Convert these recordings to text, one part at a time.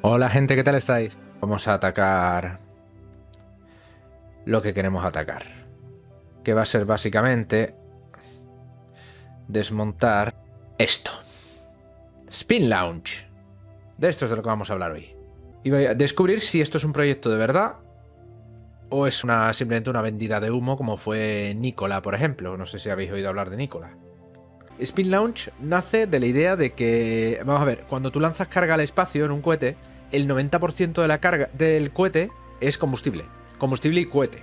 Hola gente, ¿qué tal estáis? Vamos a atacar lo que queremos atacar. Que va a ser básicamente desmontar esto. Spin Launch. De esto es de lo que vamos a hablar hoy. Y voy a descubrir si esto es un proyecto de verdad o es simplemente una vendida de humo como fue Nicola, por ejemplo. No sé si habéis oído hablar de Nicola. Spin Launch nace de la idea de que, vamos a ver, cuando tú lanzas carga al espacio en un cohete, el 90% de la carga del cohete es combustible. Combustible y cohete.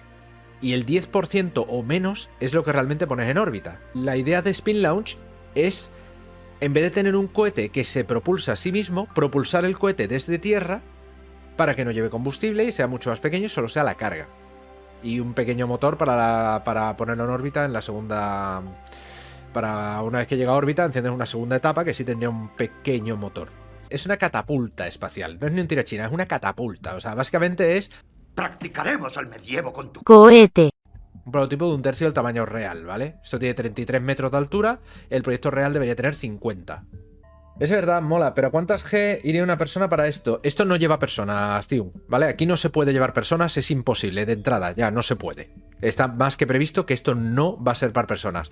Y el 10% o menos es lo que realmente pones en órbita. La idea de Spin Launch es, en vez de tener un cohete que se propulsa a sí mismo, propulsar el cohete desde tierra para que no lleve combustible y sea mucho más pequeño y solo sea la carga. Y un pequeño motor para, para ponerlo en órbita en la segunda para una vez que llega a órbita enciendes una segunda etapa que sí tendría un pequeño motor. Es una catapulta espacial, no es ni un tirachina, es una catapulta. O sea, básicamente es... Practicaremos el medievo con tu cohete. Un prototipo de un tercio del tamaño real, ¿vale? Esto tiene 33 metros de altura, el proyecto real debería tener 50. Es verdad, mola, pero ¿cuántas G iría una persona para esto? Esto no lleva personas, tío, ¿vale? Aquí no se puede llevar personas, es imposible, de entrada, ya, no se puede. Está más que previsto que esto no va a ser para personas.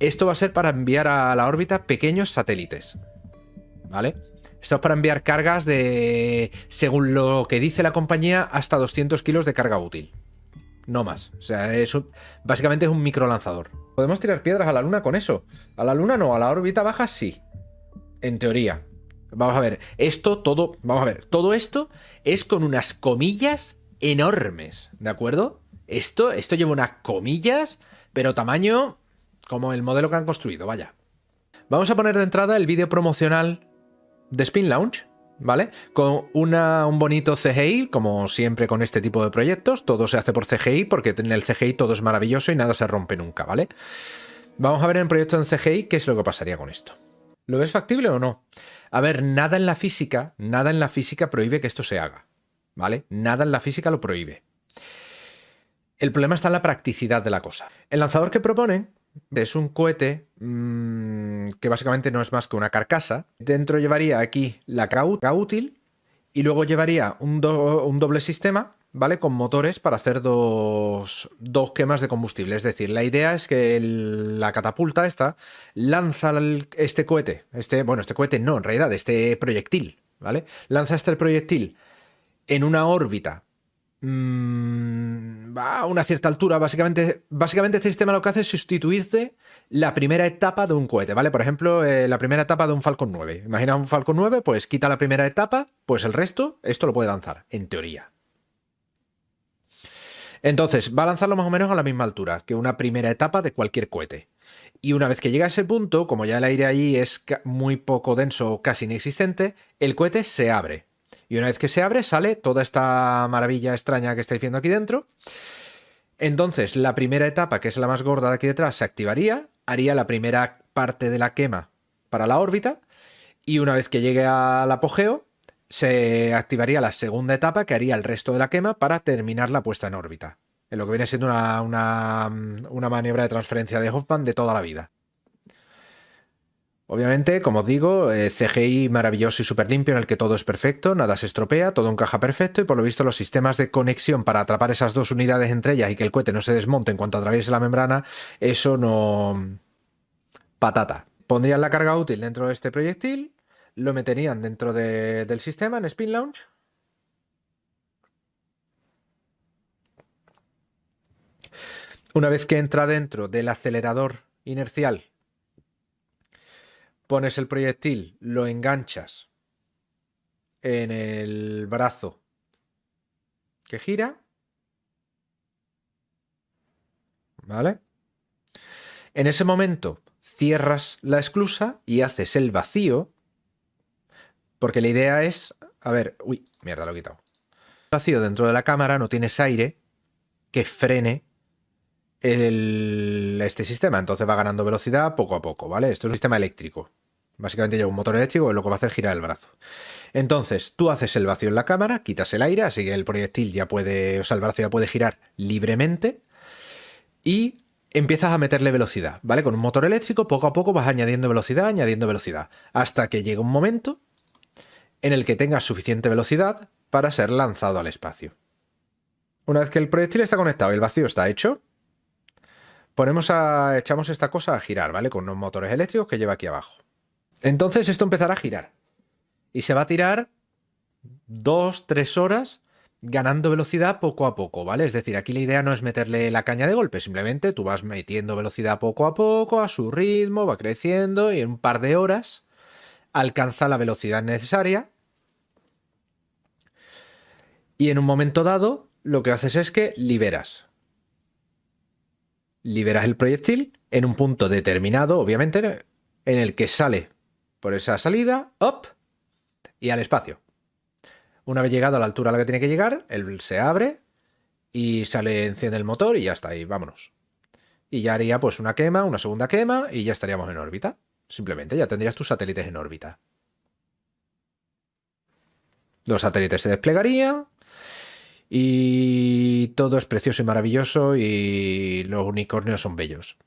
Esto va a ser para enviar a la órbita pequeños satélites, ¿vale? Esto es para enviar cargas de, según lo que dice la compañía, hasta 200 kilos de carga útil. No más. O sea, es básicamente es un microlanzador. ¿Podemos tirar piedras a la luna con eso? A la luna no, a la órbita baja sí. En teoría. Vamos a ver, esto todo, vamos a ver, todo esto es con unas comillas enormes, ¿de acuerdo? Esto, esto lleva unas comillas, pero tamaño como el modelo que han construido, vaya. Vamos a poner de entrada el vídeo promocional de Spin Launch, ¿vale? Con una, un bonito CGI, como siempre con este tipo de proyectos, todo se hace por CGI porque en el CGI todo es maravilloso y nada se rompe nunca, ¿vale? Vamos a ver en proyecto en CGI qué es lo que pasaría con esto. ¿Lo ves factible o no? A ver, nada en la física, nada en la física prohíbe que esto se haga, ¿vale? Nada en la física lo prohíbe. El problema está en la practicidad de la cosa. El lanzador que proponen es un cohete mmm, que básicamente no es más que una carcasa. Dentro llevaría aquí la carga útil y luego llevaría un doble sistema ¿vale? Con motores para hacer dos, dos, quemas de combustible. Es decir, la idea es que la catapulta esta lanza este cohete, este, bueno, este cohete no, en realidad, este proyectil, ¿vale? Lanza este proyectil en una órbita mmm, a una cierta altura. Básicamente, básicamente este sistema lo que hace es sustituirte la primera etapa de un cohete, ¿vale? Por ejemplo, eh, la primera etapa de un Falcon 9. Imagina un Falcon 9, pues quita la primera etapa, pues el resto, esto lo puede lanzar, en teoría. Entonces, va a lanzarlo más o menos a la misma altura que una primera etapa de cualquier cohete. Y una vez que llega a ese punto, como ya el aire ahí es muy poco denso o casi inexistente, el cohete se abre. Y una vez que se abre, sale toda esta maravilla extraña que estáis viendo aquí dentro. Entonces, la primera etapa, que es la más gorda de aquí detrás, se activaría, haría la primera parte de la quema para la órbita, y una vez que llegue al apogeo, se activaría la segunda etapa que haría el resto de la quema para terminar la puesta en órbita. En lo que viene siendo una, una, una maniobra de transferencia de Hoffman de toda la vida. Obviamente, como os digo, eh, CGI maravilloso y súper limpio en el que todo es perfecto, nada se estropea, todo encaja perfecto y por lo visto los sistemas de conexión para atrapar esas dos unidades entre ellas y que el cohete no se desmonte en cuanto atraviese la membrana, eso no... patata. Pondrían la carga útil dentro de este proyectil lo meterían dentro de, del sistema en Spin Launch. Una vez que entra dentro del acelerador inercial, pones el proyectil, lo enganchas en el brazo que gira. ¿Vale? En ese momento cierras la esclusa y haces el vacío porque la idea es... A ver... Uy, mierda, lo he quitado. Vacío dentro de la cámara, no tienes aire que frene este sistema. Entonces va ganando velocidad poco a poco, ¿vale? Esto es un sistema eléctrico. Básicamente lleva un motor eléctrico y lo que va a hacer girar el brazo. Entonces, tú haces el vacío en la cámara, quitas el aire, así que el proyectil ya puede, o sea, el brazo ya puede girar libremente y empiezas a meterle velocidad, ¿vale? Con un motor eléctrico, poco a poco vas añadiendo velocidad, añadiendo velocidad, hasta que llega un momento en el que tenga suficiente velocidad para ser lanzado al espacio. Una vez que el proyectil está conectado y el vacío está hecho, ponemos a, echamos esta cosa a girar, ¿vale? Con unos motores eléctricos que lleva aquí abajo. Entonces esto empezará a girar. Y se va a tirar dos, tres horas ganando velocidad poco a poco, ¿vale? Es decir, aquí la idea no es meterle la caña de golpe, simplemente tú vas metiendo velocidad poco a poco, a su ritmo, va creciendo y en un par de horas alcanza la velocidad necesaria. Y en un momento dado, lo que haces es que liberas. Liberas el proyectil en un punto determinado, obviamente, en el que sale por esa salida, up, y al espacio. Una vez llegado a la altura a la que tiene que llegar, él se abre y sale, enciende el motor y ya está ahí, vámonos. Y ya haría pues una quema, una segunda quema y ya estaríamos en órbita. Simplemente ya tendrías tus satélites en órbita. Los satélites se desplegarían y todo es precioso y maravilloso y los unicornios son bellos.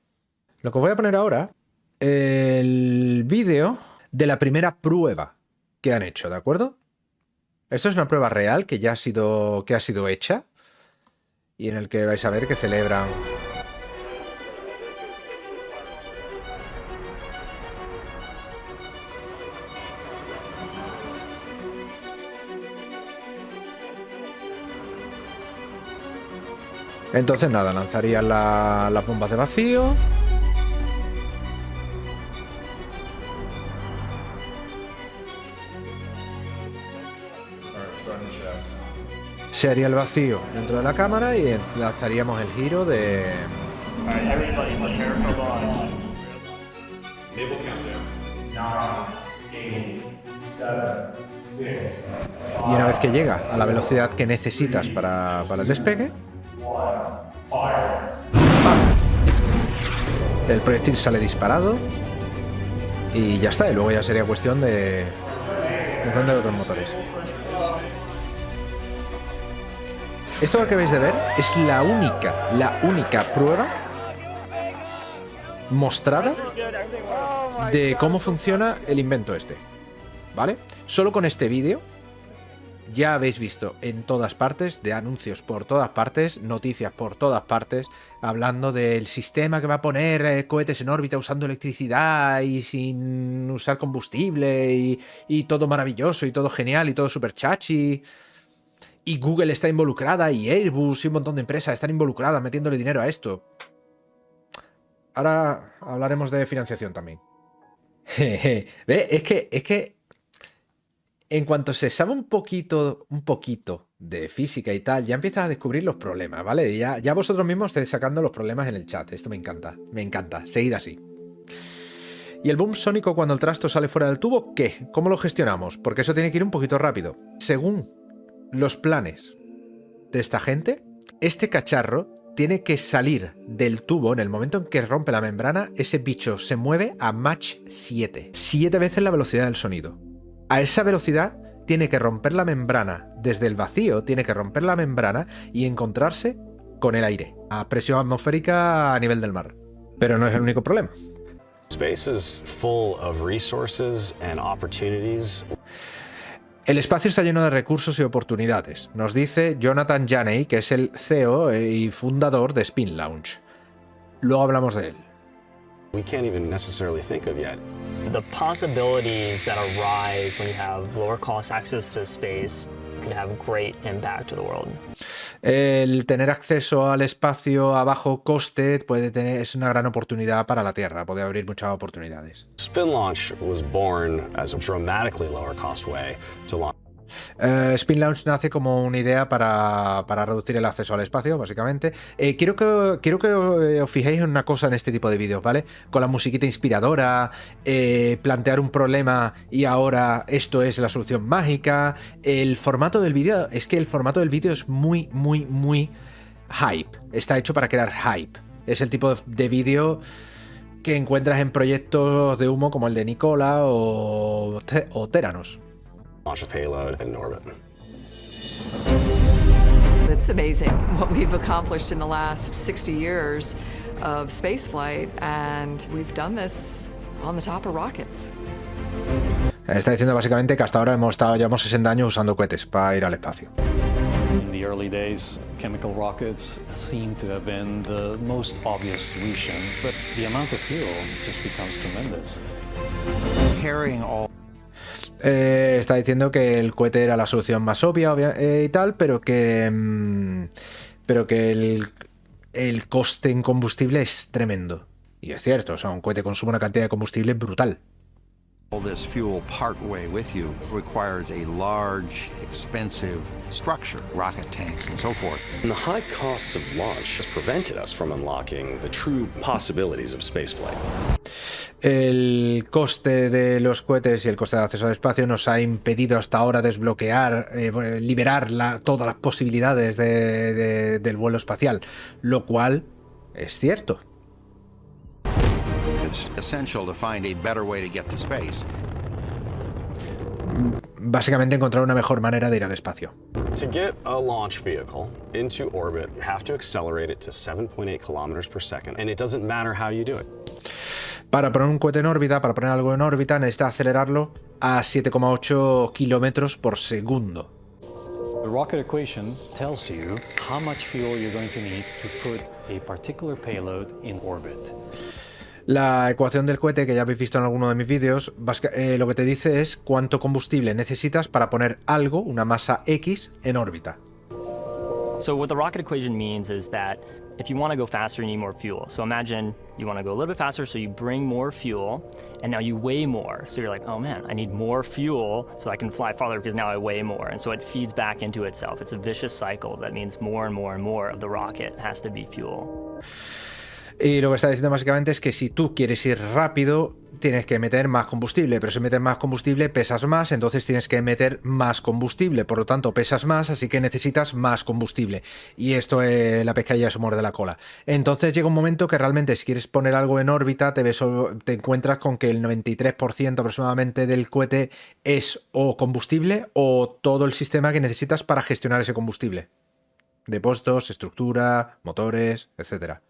Lo que voy a poner ahora, el vídeo de la primera prueba que han hecho, ¿de acuerdo? Esto es una prueba real que ya ha sido, que ha sido hecha y en el que vais a ver que celebran Entonces nada, lanzarían las bombas de vacío. Se haría el vacío dentro de la cámara y lanzaríamos el giro de... Y una vez que llega a la velocidad que necesitas para el despegue, el proyectil sale disparado y ya está. Y luego ya sería cuestión de encender otros motores. Esto que acabáis de ver es la única, la única prueba mostrada de cómo funciona el invento este. ¿Vale? Solo con este vídeo ya habéis visto en todas partes, de anuncios por todas partes, noticias por todas partes, hablando del sistema que va a poner eh, cohetes en órbita usando electricidad y sin usar combustible y, y todo maravilloso y todo genial y todo super chachi y Google está involucrada y Airbus y un montón de empresas están involucradas metiéndole dinero a esto. Ahora hablaremos de financiación también. ¿Ve? Es que, es que en cuanto se sabe un poquito, un poquito de física y tal, ya empiezas a descubrir los problemas, ¿vale? Ya, ya vosotros mismos estáis sacando los problemas en el chat. Esto me encanta, me encanta. Seguid así. ¿Y el boom sónico cuando el trasto sale fuera del tubo? ¿Qué? ¿Cómo lo gestionamos? Porque eso tiene que ir un poquito rápido. Según los planes de esta gente, este cacharro tiene que salir del tubo en el momento en que rompe la membrana, ese bicho se mueve a Mach 7, siete veces la velocidad del sonido. A esa velocidad tiene que romper la membrana, desde el vacío tiene que romper la membrana y encontrarse con el aire, a presión atmosférica a nivel del mar. Pero no es el único problema. El espacio está lleno de recursos y oportunidades, nos dice Jonathan Janey, que es el CEO y fundador de Spin Launch. Luego hablamos de él. We can't even necessarily think of yet. The possibilities that arise when you have lower cost access to space can have great impact to the world. El tener acceso al espacio a bajo coste puede tener, es una gran oportunidad para la Tierra, puede abrir muchas oportunidades. Spin Launch was born as a dramatically lower cost way to launch eh, Spin Launch nace como una idea para, reducir el acceso al espacio, básicamente. Eh, quiero, que, quiero que os fijéis en una cosa en este tipo de vídeos, ¿vale? Con la musiquita inspiradora, eh, plantear un problema y ahora esto es la solución mágica. El formato del vídeo, es que el formato del vídeo es muy, muy, muy hype. Está hecho para crear hype. Es el tipo de vídeo que encuentras en proyectos de humo como el de Nicola o, o Teranos. Launch a payload in orbit. It's amazing what we've accomplished in the last 60 years of spaceflight, and we've done this on the top of rockets. Está diciendo básicamente que hasta ahora hemos estado, llevamos 60 años usando cohetes para ir al espacio. In the early days, chemical rockets seem to have been the most obvious solution, but the amount of fuel just becomes tremendous. Carrying all Eh, está diciendo que el cohete era la solución más obvia eh, y tal, pero que, mm, pero que el, el coste en combustible es tremendo. Y es cierto, o sea, un cohete consume una cantidad de combustible brutal. This fuel partway with you requires a large, expensive structure, rocket tanks and so forth. And the high costs of launch has prevented us from unlocking the true possibilities of spaceflight. El coste de los cohetes y el coste de acceso al espacio nos ha impedido hasta ahora desbloquear, eh, liberar la- todas las posibilidades de- de- del vuelo espacial, lo cual es cierto. It's essential to find a better way to get to space. Básicamente encontrar una mejor manera de ir al espacio. To get a launch vehicle into orbit, you have to accelerate it to 7.8 kilometers per second, and it doesn't matter how you do it. Para poner un cohete en órbita, para poner algo en órbita, necesita acelerarlo a 7,8 kilómetros por segundo. The rocket equation tells you how much fuel you're going to need to put a particular payload in orbit. La ecuación del cohete, que ya habéis visto en alguno de mis vídeos, eh, lo que te dice es cuánto combustible necesitas para poner algo, una masa X, en órbita. So what the rocket equation means is that if you want to go faster, you need more fuel. So imagine you want to go a little bit faster, so you bring more fuel, and now you weigh more. So you're like, oh man, I need more fuel so I can fly farther because now I weigh more. And so it feeds back into itself. It's a vicious cycle that means more and more and more of the rocket has to be fuel. Y lo que está diciendo básicamente es que si tú quieres ir rápido, tienes que meter más combustible, pero si metes más combustible pesas más, entonces tienes que meter más combustible, por lo tanto pesas más, así que necesitas más combustible. Y esto es la pescadilla se muerde la cola. Entonces llega un momento que realmente si quieres poner algo en órbita, te, ves, te encuentras con que el 93% aproximadamente del cohete es o combustible o todo el sistema que necesitas para gestionar ese combustible. Depósitos, estructura, motores, etcétera.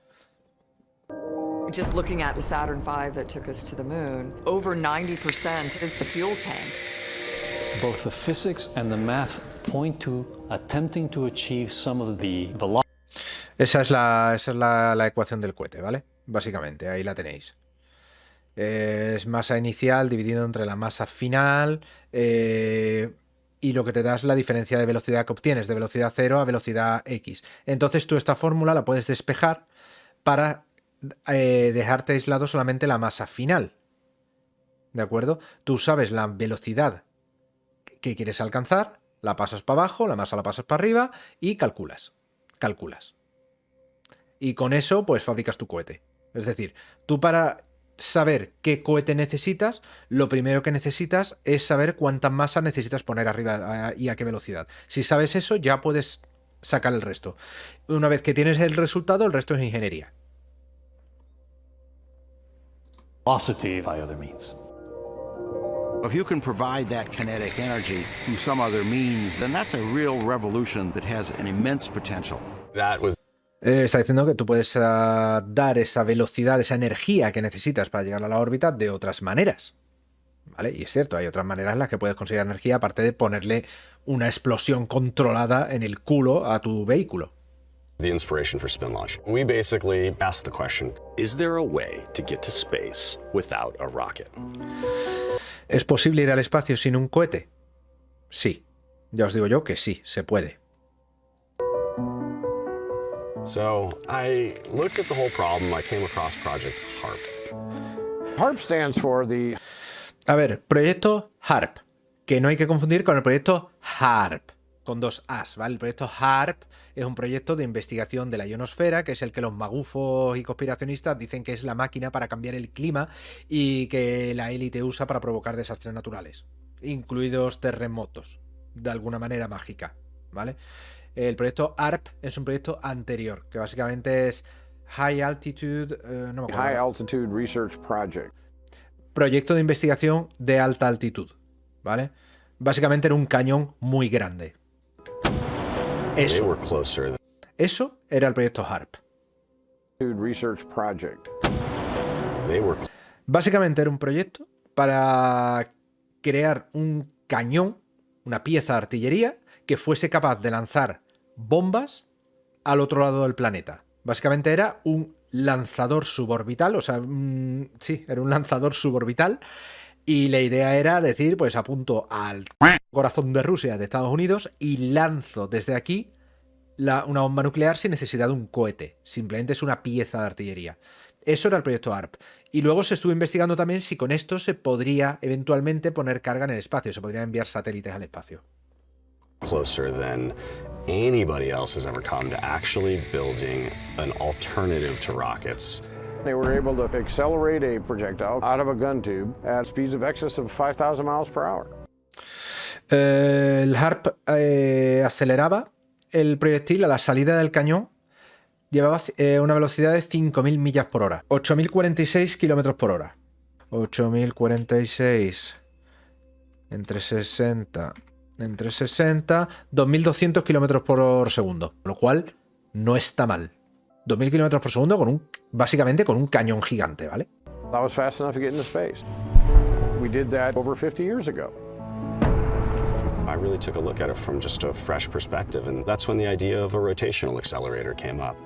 Just looking at the Saturn V that took us to the moon, over 90% is the fuel tank. Both the physics and the math point to attempting to achieve some of the velocity Esa es la, esa es la, la ecuación del cohete, ¿vale? Básicamente, ahí la tenéis. Es masa inicial dividido entre la masa final eh, y lo que te da es la diferencia de velocidad que obtienes, de velocidad 0 a velocidad x. Entonces tú esta fórmula la puedes despejar para eh, dejarte aislado solamente la masa final. ¿De acuerdo? Tú sabes la velocidad que quieres alcanzar, la pasas para abajo, la masa la pasas para arriba y calculas. Calculas. Y con eso, pues fabricas tu cohete. Es decir, tú para saber qué cohete necesitas, lo primero que necesitas es saber cuánta masa necesitas poner arriba y a qué velocidad. Si sabes eso, ya puedes sacar el resto. Una vez que tienes el resultado, el resto es ingeniería. By other means. If you can provide that kinetic energy through some other means, then that's a real revolution that has an immense potential. That was Eh, está diciendo que tú puedes ah, dar esa velocidad, esa energía que necesitas para llegar a la órbita de otras maneras. ¿Vale? Y es cierto, hay otras maneras en las que puedes conseguir energía aparte de ponerle una explosión controlada en el culo a tu vehículo. The inspiration for spin launch. We basically asked the question Is there a way to get to space without a rocket? ¿Es posible ir al espacio sin un cohete? Sí. Ya os digo yo que sí, se puede. So I looked at the whole problem. I came across Project HARP. HARP stands for the A ver, proyecto HARP, que no hay que confundir con el proyecto HARP, con dos As, ¿vale? El proyecto HARP es un proyecto de investigación de la ionosfera, que es el que los magufos y conspiracionistas dicen que es la máquina para cambiar el clima y que la élite usa para provocar desastres naturales, incluidos terremotos, de alguna manera mágica, ¿vale? El proyecto HARP es un proyecto anterior, que básicamente es High Altitude, eh, no me acuerdo. High Altitude Research Project. proyecto de investigación de alta altitud, ¿vale? Básicamente era un cañón muy grande. They Eso, were closer than eso era el proyecto HARP. Básicamente era un proyecto para crear un cañón, una pieza de artillería, que fuese capaz de lanzar bombas al otro lado del planeta. Básicamente era un lanzador suborbital, o sea, sí, era un lanzador suborbital. Y la idea era decir, pues apunto al corazón de Rusia, de Estados Unidos, y lanzo desde aquí una bomba nuclear sin necesidad de un cohete. Simplemente es una pieza de artillería. Eso era el proyecto ARP. Y luego se estuvo investigando también si con esto se podría eventualmente poner carga en el espacio, se podría enviar satélites al espacio. Closer than anybody else has ever come to actually building an alternative to rockets. They were able to accelerate a projectile out of a gun tube at speeds of excess of 5,000 miles per hour. El HARP eh, aceleraba el proyectil a la salida del cañón llevaba eh, una velocidad de 5.000 millas por hora, 8.046 kilómetros por hora. 8.046 entre 60, entre 60, 2.200 kilómetros por segundo, lo cual no está mal. 2.000 kilómetros por segundo con un, básicamente con un cañón gigante, ¿vale? That was fast enough to get into space. We did that over 50 years ago. I really took a look at it from just a fresh perspective, and that's when the idea of a rotational accelerator came up.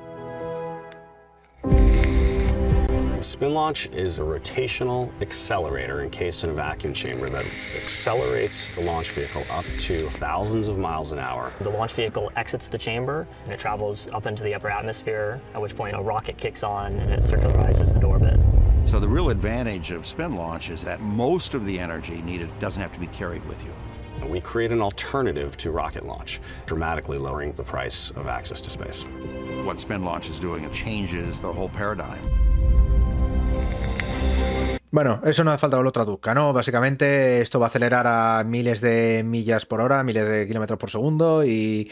Spin launch is a rotational accelerator encased in a vacuum chamber that accelerates the launch vehicle up to thousands of miles an hour. The launch vehicle exits the chamber and it travels up into the upper atmosphere, at which point a rocket kicks on and it circularizes into orbit. So the real advantage of spin launch is that most of the energy needed doesn't have to be carried with you. We create an alternative to rocket launch, dramatically lowering the price of access to space. What spin launch is doing, it changes the whole paradigm. Bueno, eso no hace falta que lo traduzca, ¿no? Básicamente esto va a acelerar a miles de millas por hora, miles de kilómetros por segundo y,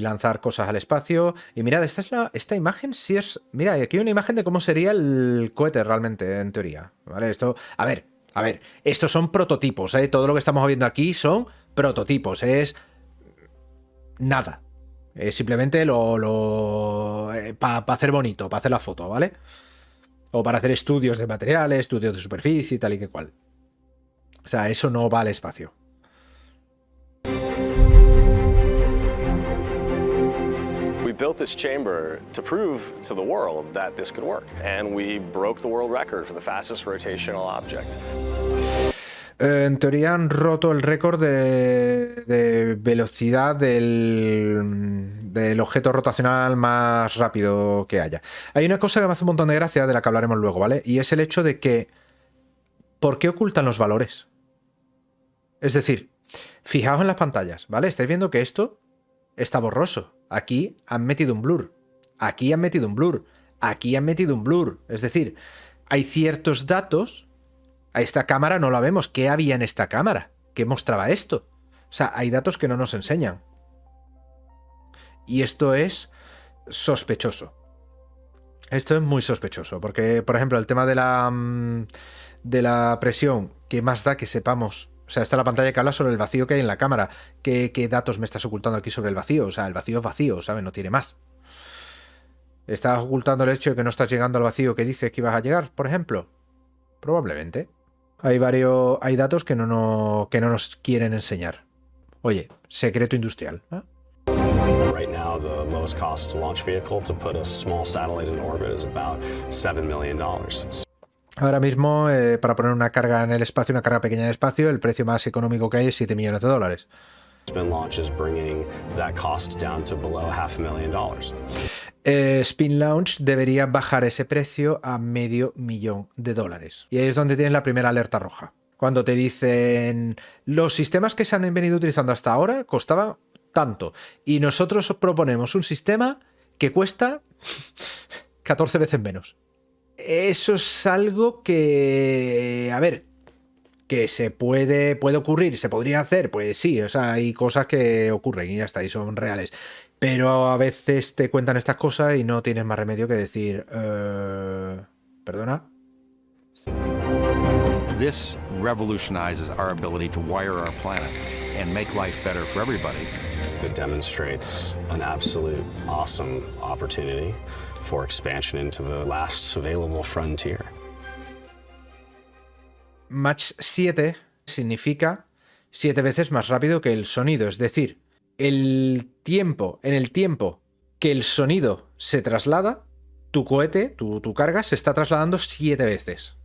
lanzar cosas al espacio. Y mirad, esta, es la, esta imagen sí es... Mira, aquí hay una imagen de cómo sería el cohete realmente, en teoría. ¿Vale? Esto... A ver, a ver, estos son prototipos, ¿eh? Todo lo que estamos viendo aquí son prototipos, es... Nada. Es simplemente lo... lo eh, para hacer bonito, para hacer la foto, ¿vale? O para hacer estudios de materiales, estudios de superficie y tal y que cual. O sea, eso no va al espacio. Built this chamber to prove to the world that this could work. And we broke the world record for the fastest rotational object. En teoría han roto el récord de, de velocidad del, del, objeto rotacional más rápido que haya. Hay una cosa que me hace un montón de gracia, de la que hablaremos luego, ¿vale? Y es el hecho de que... ¿Por qué ocultan los valores? Es decir, fijaos en las pantallas, ¿vale? Estáis viendo que esto está borroso. Aquí han metido un blur. Aquí han metido un blur. Aquí han metido un blur. Es decir, hay ciertos datos a esta cámara no la vemos. ¿Qué había en esta cámara? ¿Qué mostraba esto? O sea, hay datos que no nos enseñan. Y esto es sospechoso. Esto es muy sospechoso, porque, por ejemplo, el tema de la, mm, de la presión, ¿qué más da que sepamos? O sea, está la pantalla que habla sobre el vacío que hay en la cámara. ¿Qué, ¿Qué, datos me estás ocultando aquí sobre el vacío? O sea, el vacío es vacío, ¿sabes? No tiene más. ¿Estás ocultando el hecho de que no estás llegando al vacío que dices que ibas a llegar, por ejemplo? Probablemente. Hay varios, hay datos que no, no, que no nos quieren enseñar. Oye, secreto industrial. ¿eh? Right now, the lowest cost launch vehicle to put a small satellite in orbit is about $7 million. Ahora mismo, eh, para poner una carga en el espacio, una carga pequeña en el espacio, el precio más económico que hay es 7 millones de dólares. Eh, Spin Launch debería bajar ese precio a medio millón de dólares. Y ahí es donde tienes la primera alerta roja. Cuando te dicen los sistemas que se han venido utilizando hasta ahora costaban tanto. Y nosotros proponemos un sistema que cuesta 14 veces menos. Eso es algo que, a ver, que se puede, puede ocurrir, se podría hacer, pues sí, o sea, hay cosas que ocurren y ya está, y son reales. Pero a veces te cuentan estas cosas y no tienes más remedio que decir, uh, perdona. This revolutionizes our ability to wire our planet and make life better for everybody. It demonstrates an absolute awesome opportunity for expansion into the last available frontier. Match 7 significa siete veces más rápido que el sonido. Es decir, el tiempo, en el tiempo que el sonido se traslada, tu cohete, tu, tu carga, se está trasladando siete veces.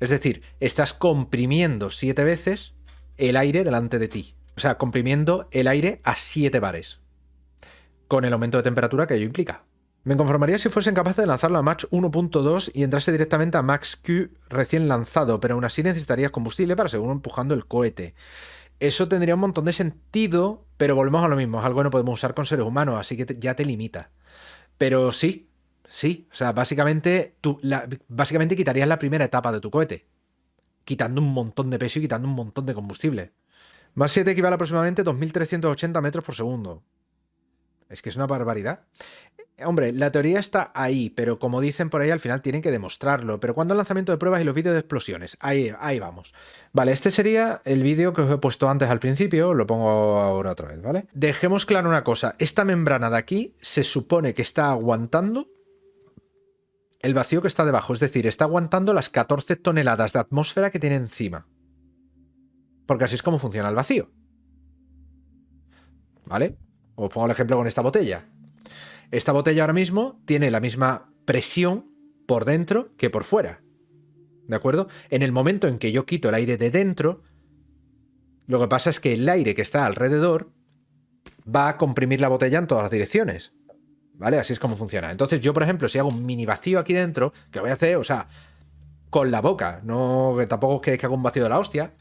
Es decir, estás comprimiendo siete veces el aire delante de ti. O sea, comprimiendo el aire a 7 bares. Con el aumento de temperatura que ello implica. Me conformaría si fuesen capaces de lanzarlo a Mach 1.2 y entrase directamente a Max Q recién lanzado, pero aún así necesitarías combustible para seguir empujando el cohete. Eso tendría un montón de sentido, pero volvemos a lo mismo, es algo que no podemos usar con seres humanos, así que ya te limita. Pero sí, sí, o sea, básicamente, básicamente quitarías la primera etapa de tu cohete, quitando un montón de peso y quitando un montón de combustible. Más 7 equivale aproximadamente a 2.380 metros por segundo. Es que es una barbaridad. Hombre, la teoría está ahí, pero como dicen por ahí, al final tienen que demostrarlo. Pero cuando el lanzamiento de pruebas y los vídeos de explosiones? Ahí, ahí vamos. Vale, este sería el vídeo que os he puesto antes al principio, lo pongo ahora otra vez, ¿vale? Dejemos claro una cosa, esta membrana de aquí se supone que está aguantando el vacío que está debajo, es decir, está aguantando las 14 toneladas de atmósfera que tiene encima. Porque así es como funciona el vacío. ¿Vale? Os pongo el ejemplo con esta botella. Esta botella ahora mismo tiene la misma presión por dentro que por fuera. ¿De acuerdo? En el momento en que yo quito el aire de dentro, lo que pasa es que el aire que está alrededor va a comprimir la botella en todas las direcciones. ¿Vale? Así es como funciona. Entonces yo, por ejemplo, si hago un mini vacío aquí dentro, que lo voy a hacer, o sea, con la boca, no que tampoco es que haga un vacío de la hostia,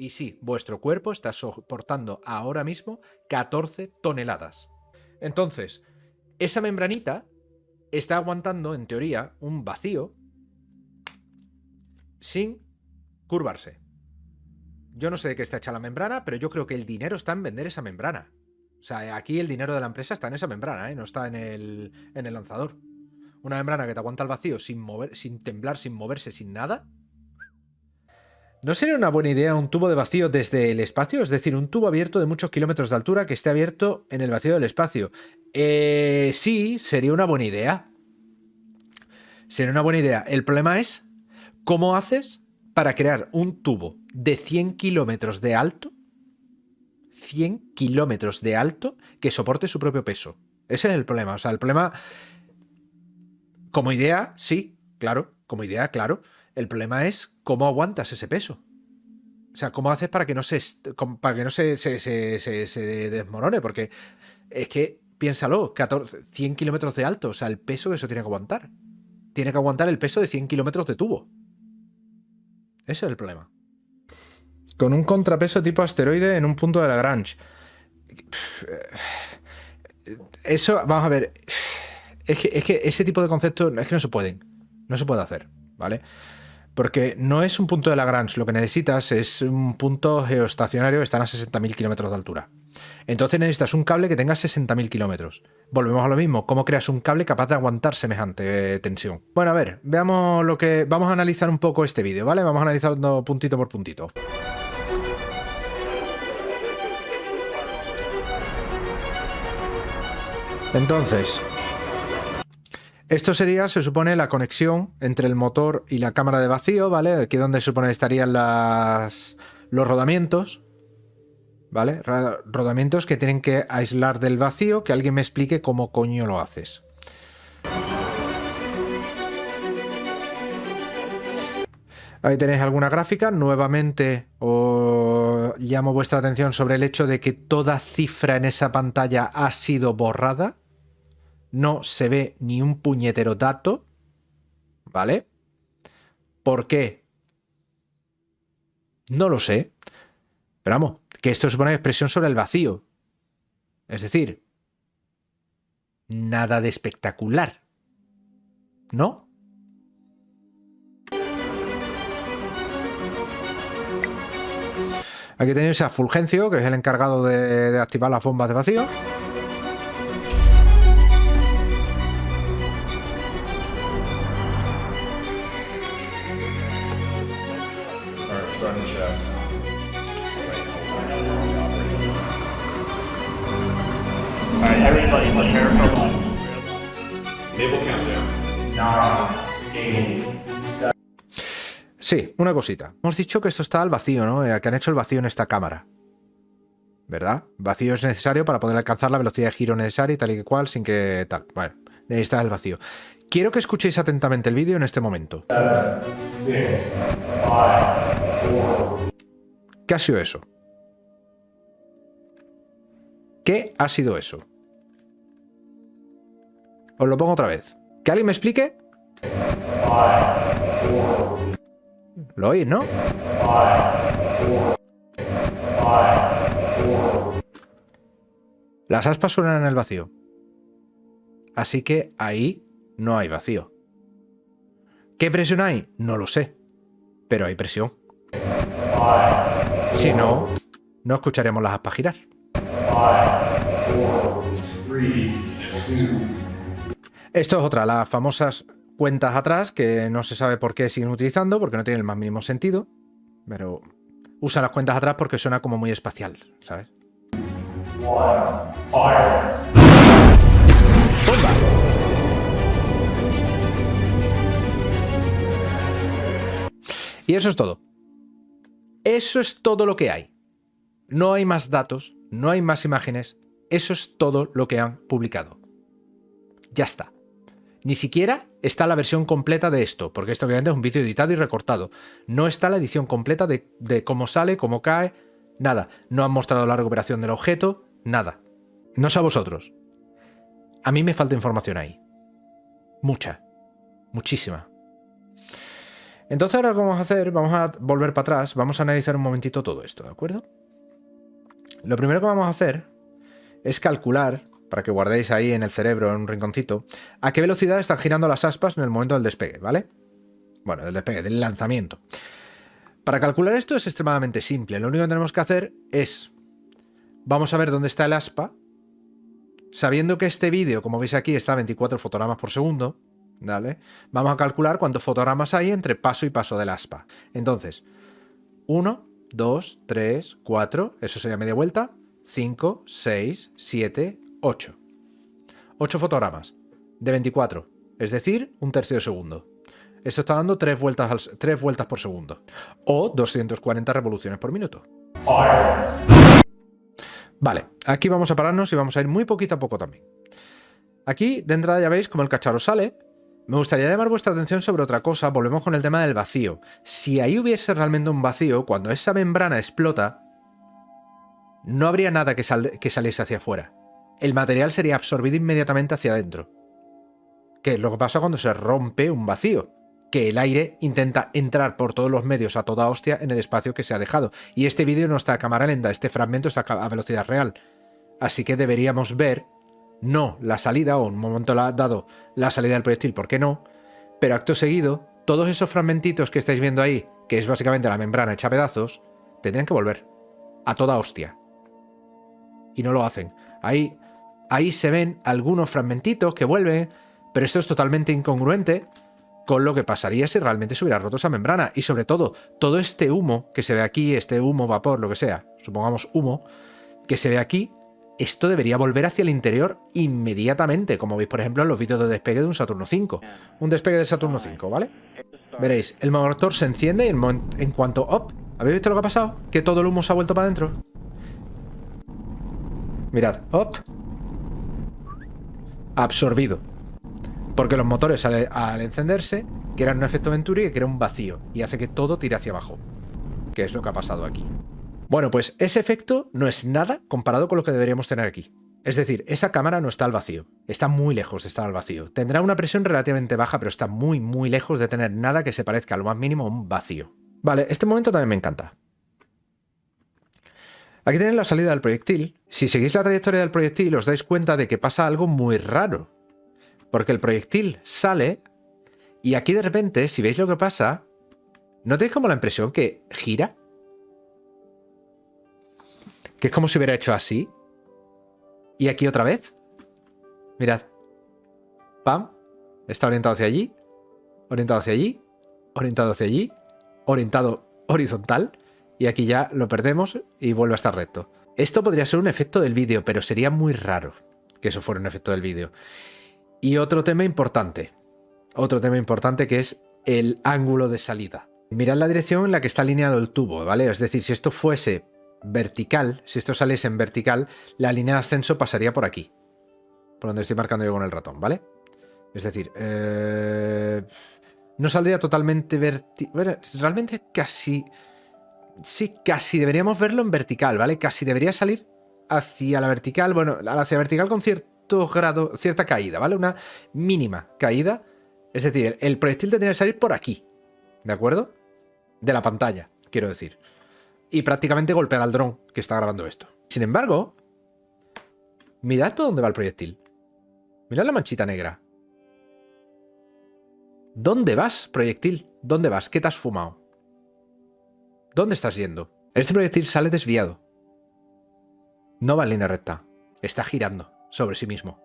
Y sí, vuestro cuerpo está soportando ahora mismo 14 toneladas. Entonces, esa membranita está aguantando, en teoría, un vacío sin curvarse. Yo no sé de qué está hecha la membrana, pero yo creo que el dinero está en vender esa membrana. O sea, aquí el dinero de la empresa está en esa membrana, ¿eh? no está en el, lanzador. Una membrana que te aguanta el vacío sin, sin temblar, sin moverse, sin nada. ¿No sería una buena idea un tubo de vacío desde el espacio? Es decir, un tubo abierto de muchos kilómetros de altura que esté abierto en el vacío del espacio. Eh, sí, sería una buena idea. Sería una buena idea. El problema es, ¿cómo haces para crear un tubo de 100 kilómetros de alto? 100 kilómetros de alto que soporte su propio peso. Ese es el problema. O sea, el problema... Como idea, sí, claro. Como idea, claro. El problema es cómo aguantas ese peso. O sea, ¿cómo haces para que no se, para que no se, desmorone? Porque es que, piénsalo, 14, 100 kilómetros de alto, o sea, el peso que eso tiene que aguantar. Tiene que aguantar el peso de 100 kilómetros de tubo. Ese es el problema. Con un contrapeso tipo asteroide en un punto de Lagrange. Eso, vamos a ver. Es que, es que ese tipo de conceptos es que no se pueden. No se puede hacer, ¿vale? Porque no es un punto de Lagrange, lo que necesitas es un punto geoestacionario que está a 60.000 kilómetros de altura. Entonces necesitas un cable que tenga 60.000 kilómetros. Volvemos a lo mismo, ¿cómo creas un cable capaz de aguantar semejante tensión? Bueno, a ver, veamos lo que... Vamos a analizar un poco este vídeo, ¿vale? Vamos a analizarlo puntito por puntito. Entonces, esto sería, se supone, la conexión entre el motor y la cámara de vacío, ¿vale? Aquí donde se supone estarían las, los rodamientos, ¿vale? Rodamientos que tienen que aislar del vacío, que alguien me explique cómo coño lo haces. Ahí tenéis alguna gráfica. Nuevamente os llamo vuestra atención sobre el hecho de que toda cifra en esa pantalla ha sido borrada no se ve ni un puñetero dato, ¿vale? ¿Por qué? No lo sé. Pero vamos, que esto es una expresión sobre el vacío. Es decir, nada de espectacular. ¿No? Aquí tenéis a Fulgencio, que es el encargado de, de activar las bombas de vacío. Sí, una cosita. Hemos dicho que esto está al vacío, ¿no? Eh, que han hecho el vacío en esta cámara. ¿Verdad? Vacío es necesario para poder alcanzar la velocidad de giro necesaria y tal y cual sin que tal. Bueno, necesita el vacío. Quiero que escuchéis atentamente el vídeo en este momento. ¿Qué ha sido eso? ¿Qué ha sido eso? Os lo pongo otra vez. ¿Que alguien me explique? Lo oís, ¿no? Las aspas suenan en el vacío. Así que ahí no hay vacío. ¿Qué presión hay? No lo sé. Pero hay presión. Si no, no escucharemos las aspas girar. Esto es otra, las famosas cuentas atrás que no se sabe por qué siguen utilizando, porque no tienen el más mínimo sentido, pero usan las cuentas atrás porque suena como muy espacial, ¿sabes? Y eso es todo. Eso es todo lo que hay. No hay más datos, no hay más imágenes. Eso es todo lo que han publicado. Ya está. Ni siquiera está la versión completa de esto, porque esto obviamente es un vídeo editado y recortado. No está la edición completa de, cómo sale, cómo cae, nada. No han mostrado la recuperación del objeto, nada. No sé a vosotros. A mí me falta información ahí. Mucha. Muchísima. Entonces ahora lo que vamos a hacer, vamos a volver para atrás, vamos a analizar un momentito todo esto, ¿de acuerdo? Lo primero que vamos a hacer es calcular para que guardéis ahí en el cerebro, en un rinconcito, a qué velocidad están girando las aspas en el momento del despegue, ¿vale? Bueno, del despegue, del lanzamiento. Para calcular esto es extremadamente simple. Lo único que tenemos que hacer es, vamos a ver dónde está el aspa, sabiendo que este vídeo, como veis aquí, está a 24 fotogramas por segundo, ¿vale? Vamos a calcular cuántos fotogramas hay entre paso y paso del aspa. Entonces, 1, 2, 3, 4, eso sería media vuelta, 5, 6, 7, 8. 8 fotogramas de 24, es decir, un tercio de segundo. Esto está dando 3 vueltas, 3 vueltas por segundo o 240 revoluciones por minuto. Vale, aquí vamos a pararnos y vamos a ir muy poquito a poco también. Aquí de entrada ya veis como el cacharro sale. Me gustaría llamar vuestra atención sobre otra cosa, volvemos con el tema del vacío. Si ahí hubiese realmente un vacío, cuando esa membrana explota, no habría nada que, que saliese hacia afuera el material sería absorbido inmediatamente hacia adentro. Que es lo que pasa cuando se rompe un vacío, que el aire intenta entrar por todos los medios a toda hostia en el espacio que se ha dejado. Y este vídeo no está a cámara lenta, este fragmento está a velocidad real. Así que deberíamos ver, no la salida, o en un momento dado la salida del proyectil, ¿por qué no? Pero acto seguido, todos esos fragmentitos que estáis viendo ahí, que es básicamente la membrana hecha pedazos, tendrían que volver. A toda hostia. Y no lo hacen. Ahí ahí se ven algunos fragmentitos que vuelven, pero esto es totalmente incongruente con lo que pasaría si realmente se hubiera roto esa membrana. Y sobre todo, todo este humo que se ve aquí, este humo, vapor, lo que sea, supongamos humo, que se ve aquí, esto debería volver hacia el interior inmediatamente, como veis por ejemplo en los vídeos de despegue de un Saturno 5. Un despegue de Saturno 5, ¿vale? Veréis, el motor se enciende y en, cuanto... ¡Op! ¿Habéis visto lo que ha pasado? Que todo el humo se ha vuelto para adentro. Mirad, ¡op! Absorbido. Porque los motores al, encenderse crean un efecto Venturi que crea un vacío y hace que todo tire hacia abajo. Que es lo que ha pasado aquí. Bueno, pues ese efecto no es nada comparado con lo que deberíamos tener aquí. Es decir, esa cámara no está al vacío, está muy lejos de estar al vacío. Tendrá una presión relativamente baja, pero está muy, muy lejos de tener nada que se parezca a lo más mínimo a un vacío. Vale, este momento también me encanta. Aquí tenéis la salida del proyectil. Si seguís la trayectoria del proyectil os dais cuenta de que pasa algo muy raro. Porque el proyectil sale y aquí de repente, si veis lo que pasa, ¿no tenéis como la impresión que gira? Que es como si hubiera hecho así. Y aquí otra vez. Mirad. Pam. Está orientado hacia allí. Orientado hacia allí. Orientado hacia allí. Orientado horizontal y aquí ya lo perdemos y vuelve a estar recto. Esto podría ser un efecto del vídeo, pero sería muy raro que eso fuera un efecto del vídeo. Y otro tema importante, otro tema importante que es el ángulo de salida. Mirad la dirección en la que está alineado el tubo, ¿vale? Es decir, si esto fuese vertical, si esto saliese en vertical, la línea de ascenso pasaría por aquí. Por donde estoy marcando yo con el ratón, ¿vale? Es decir, eh, no saldría totalmente vertical. Realmente casi... Sí, casi deberíamos verlo en vertical, ¿vale? Casi debería salir hacia la vertical, bueno, hacia la vertical con cierto grado, cierta caída, ¿vale? Una mínima caída. Es decir, el proyectil tendría que salir por aquí, ¿de acuerdo? De la pantalla, quiero decir. Y prácticamente golpear al dron que está grabando esto. Sin embargo, mirad por dónde va el proyectil. Mirad la manchita negra. ¿Dónde vas, proyectil? ¿Dónde vas? ¿Qué te has fumado? ¿Dónde estás yendo? Este proyectil sale desviado. No va en línea recta. Está girando sobre sí mismo.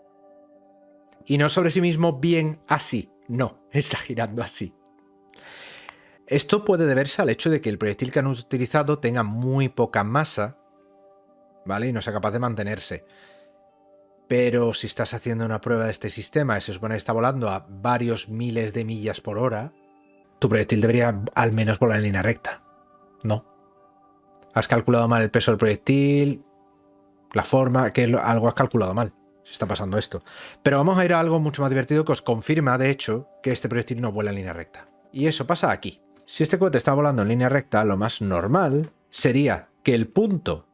Y no sobre sí mismo bien así. No, está girando así. Esto puede deberse al hecho de que el proyectil que han utilizado tenga muy poca masa, ¿vale? Y no sea capaz de mantenerse. Pero si estás haciendo una prueba de este sistema y se supone que está volando a varios miles de millas por hora, tu proyectil debería al menos volar en línea recta. No. Has calculado mal el peso del proyectil, la forma, que algo has calculado mal. Se está pasando esto. Pero vamos a ir a algo mucho más divertido que os confirma, de hecho, que este proyectil no vuela en línea recta. Y eso pasa aquí. Si este cohete está volando en línea recta, lo más normal sería que el punto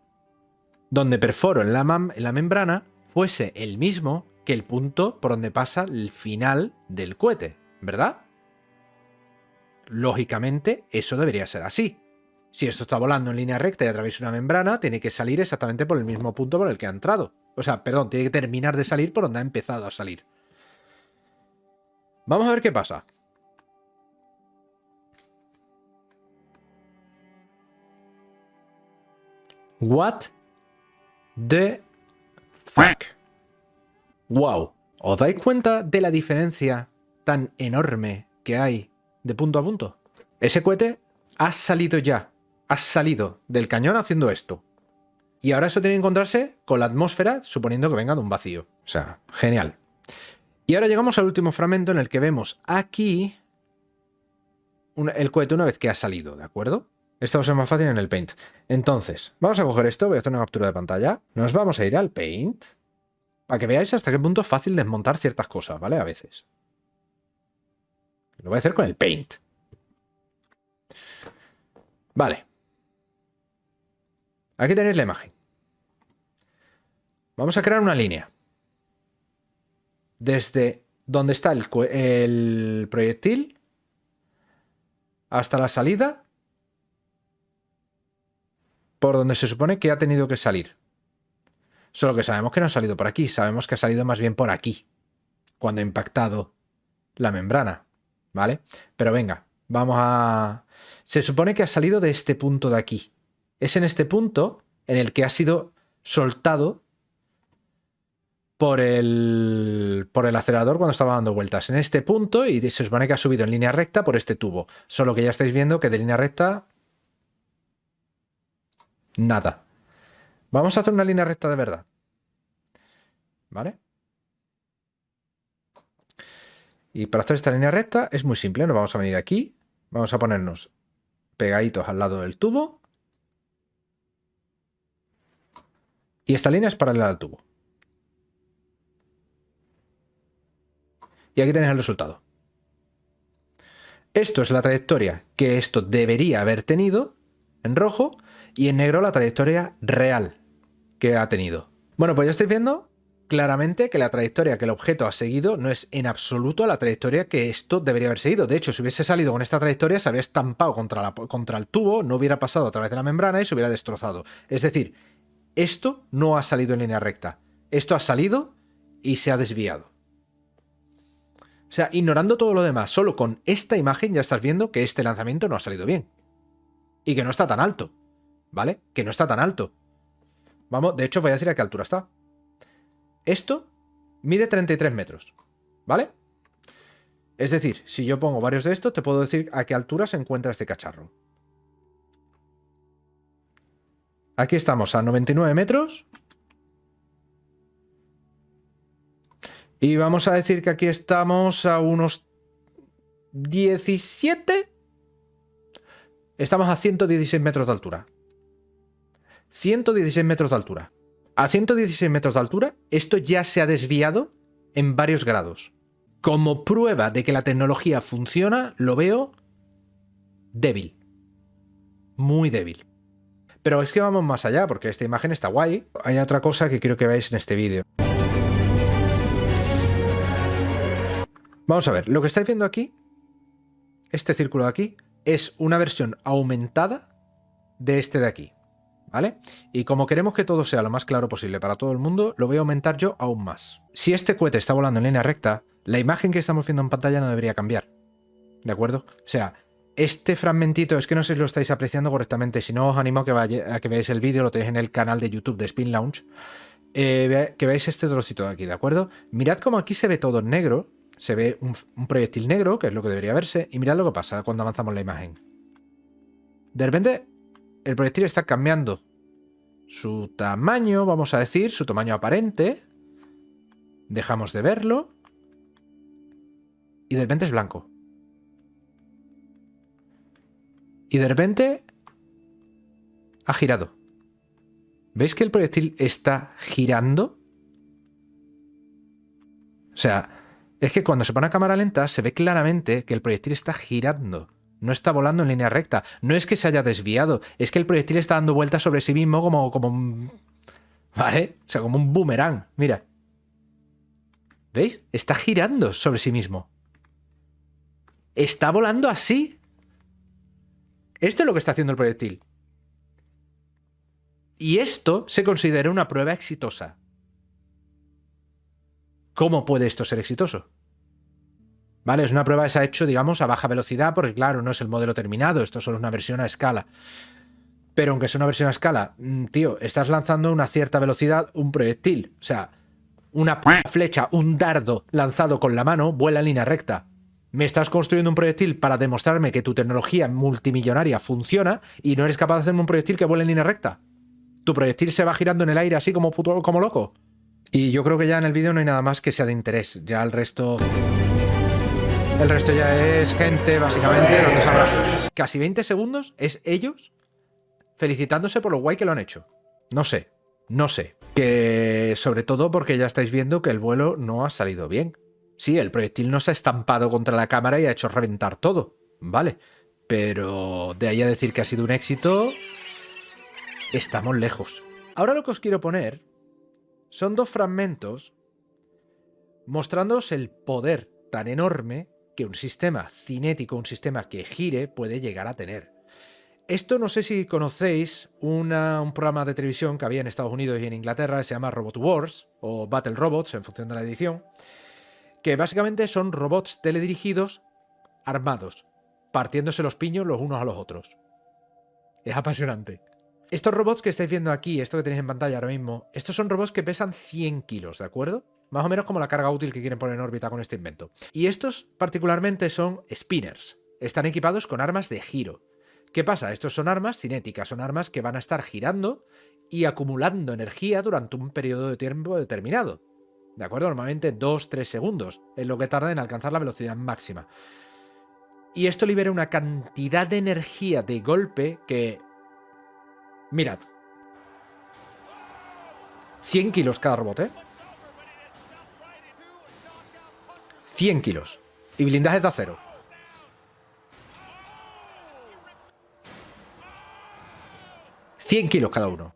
donde perforo en la, en la membrana fuese el mismo que el punto por donde pasa el final del cohete, ¿verdad? Lógicamente, eso debería ser así. Si esto está volando en línea recta y a través de una membrana, tiene que salir exactamente por el mismo punto por el que ha entrado. O sea, perdón, tiene que terminar de salir por donde ha empezado a salir. Vamos a ver qué pasa. What the fuck? Wow. ¿Os dais cuenta de la diferencia tan enorme que hay de punto a punto? Ese cohete ha salido ya has salido del cañón haciendo esto. Y ahora eso tiene que encontrarse con la atmósfera suponiendo que venga de un vacío. O sea, genial. Y ahora llegamos al último fragmento en el que vemos aquí el cohete una vez que ha salido, ¿de acuerdo? Esto va a ser más fácil en el Paint. Entonces, vamos a coger esto, voy a hacer una captura de pantalla. Nos vamos a ir al Paint para que veáis hasta qué punto es fácil desmontar ciertas cosas, ¿vale? A veces. Lo voy a hacer con el Paint. Vale. Aquí tenéis la imagen. Vamos a crear una línea. Desde donde está el, proyectil hasta la salida por donde se supone que ha tenido que salir. Solo que sabemos que no ha salido por aquí, sabemos que ha salido más bien por aquí, cuando ha impactado la membrana, ¿vale? Pero venga, vamos a... Se supone que ha salido de este punto de aquí, es en este punto en el que ha sido soltado por el, acelerador cuando estaba dando vueltas. En este punto, y se supone que ha subido en línea recta por este tubo. Solo que ya estáis viendo que de línea recta... Nada. Vamos a hacer una línea recta de verdad. ¿Vale? Y para hacer esta línea recta es muy simple. Nos vamos a venir aquí. Vamos a ponernos pegaditos al lado del tubo. Y esta línea es paralela al tubo. Y aquí tenéis el resultado. Esto es la trayectoria que esto debería haber tenido en rojo y en negro la trayectoria real que ha tenido. Bueno, pues ya estáis viendo claramente que la trayectoria que el objeto ha seguido no es en absoluto la trayectoria que esto debería haber seguido. De hecho, si hubiese salido con esta trayectoria, se habría estampado contra, contra el tubo, no hubiera pasado a través de la membrana y se hubiera destrozado. Es decir, esto no ha salido en línea recta. Esto ha salido y se ha desviado. O sea, ignorando todo lo demás, solo con esta imagen ya estás viendo que este lanzamiento no ha salido bien. Y que no está tan alto. ¿Vale? Que no está tan alto. Vamos, de hecho voy a decir a qué altura está. Esto mide 33 metros. ¿Vale? Es decir, si yo pongo varios de estos, te puedo decir a qué altura se encuentra este cacharro. Aquí estamos a 99 metros. Y vamos a decir que aquí estamos a unos 17. Estamos a 116 metros de altura. 116 metros de altura. A 116 metros de altura, esto ya se ha desviado en varios grados. Como prueba de que la tecnología funciona, lo veo débil. Muy débil. Pero es que vamos más allá, porque esta imagen está guay. Hay otra cosa que quiero que veáis en este vídeo. Vamos a ver, lo que estáis viendo aquí, este círculo de aquí, es una versión aumentada de este de aquí. ¿Vale? Y como queremos que todo sea lo más claro posible para todo el mundo, lo voy a aumentar yo aún más. Si este cohete está volando en línea recta, la imagen que estamos viendo en pantalla no debería cambiar. ¿De acuerdo? O sea, este fragmentito, es que no sé si lo estáis apreciando correctamente, si no os animo a que, vaya, a que veáis el vídeo, lo tenéis en el canal de YouTube de Spin Launch, eh, que veáis este trocito de aquí, ¿de acuerdo? Mirad cómo aquí se ve todo en negro, se ve un, un proyectil negro, que es lo que debería verse, y mirad lo que pasa cuando avanzamos la imagen. De repente, el proyectil está cambiando su tamaño, vamos a decir, su tamaño aparente. Dejamos de verlo. Y de repente es blanco. Y de repente ha girado. ¿Veis que el proyectil está girando? O sea, es que cuando se pone a cámara lenta se ve claramente que el proyectil está girando. No está volando en línea recta. No es que se haya desviado. Es que el proyectil está dando vueltas sobre sí mismo como, como un... ¿Vale? O sea, como un boomerang. Mira. ¿Veis? Está girando sobre sí mismo. Está volando así. Esto es lo que está haciendo el proyectil. Y esto se considera una prueba exitosa. ¿Cómo puede esto ser exitoso? ¿Vale? Es una prueba que se ha hecho, digamos, a baja velocidad, porque claro, no es el modelo terminado, esto solo es una versión a escala. Pero aunque sea una versión a escala, mm, tío, estás lanzando a una cierta velocidad un proyectil. O sea, una flecha, un dardo lanzado con la mano vuela en línea recta. Me estás construyendo un proyectil para demostrarme que tu tecnología multimillonaria funciona y no eres capaz de hacerme un proyectil que vuela en línea recta. Tu proyectil se va girando en el aire así como, como loco. Y yo creo que ya en el vídeo no hay nada más que sea de interés. Ya el resto... El resto ya es gente, básicamente, dando abrazos. Casi 20 segundos es ellos felicitándose por lo guay que lo han hecho. No sé, no sé. Que sobre todo porque ya estáis viendo que el vuelo no ha salido bien. Sí, el proyectil no se ha estampado contra la cámara y ha hecho reventar todo. Vale. Pero de ahí a decir que ha sido un éxito, estamos lejos. Ahora lo que os quiero poner son dos fragmentos mostrándoos el poder tan enorme que un sistema cinético, un sistema que gire, puede llegar a tener. Esto no sé si conocéis un programa de televisión que había en Estados Unidos y en Inglaterra, se llama Robot Wars, o Battle Robots, en función de la edición, que básicamente son robots teledirigidos armados, partiéndose los piños los unos a los otros. Es apasionante. Estos robots que estáis viendo aquí, esto que tenéis en pantalla ahora mismo, estos son robots que pesan 100 kilos, ¿de acuerdo? Más o menos como la carga útil que quieren poner en órbita con este invento. Y estos particularmente son spinners. Están equipados con armas de giro. ¿Qué pasa? Estos son armas cinéticas, son armas que van a estar girando y acumulando energía durante un periodo de tiempo determinado. ¿De acuerdo? Normalmente 2-3 segundos es lo que tarda en alcanzar la velocidad máxima. Y esto libera una cantidad de energía de golpe que... Mirad. 100 kilos cada robot, ¿eh? 100 kilos. Y blindajes de acero. ¿100 kilos cada uno?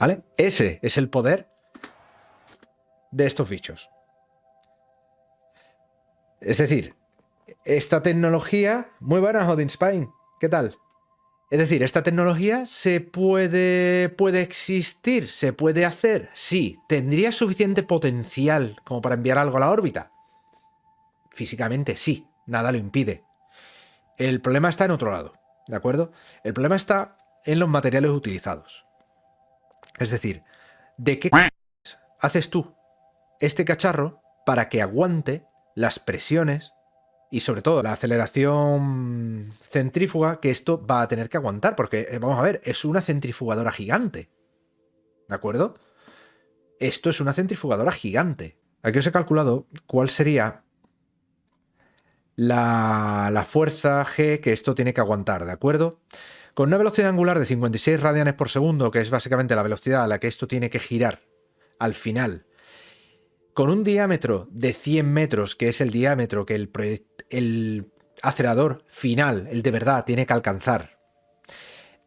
¿Vale? Ese es el poder de estos bichos. Es decir, esta tecnología... Muy buena, Odin Spine. ¿Qué tal? Es decir, ¿esta tecnología se puede, puede existir? ¿Se puede hacer? Sí. ¿Tendría suficiente potencial como para enviar algo a la órbita? Físicamente sí, nada lo impide. El problema está en otro lado, ¿de acuerdo? El problema está en los materiales utilizados. Es decir, ¿de qué haces tú este cacharro para que aguante las presiones y sobre todo la aceleración centrífuga que esto va a tener que aguantar, porque eh, vamos a ver, es una centrifugadora gigante. ¿De acuerdo? Esto es una centrifugadora gigante. Aquí os he calculado cuál sería la, la fuerza G que esto tiene que aguantar, ¿de acuerdo? Con una velocidad angular de 56 radianes por segundo, que es básicamente la velocidad a la que esto tiene que girar al final, con un diámetro de 100 metros, que es el diámetro que el, el acelerador final, el de verdad, tiene que alcanzar,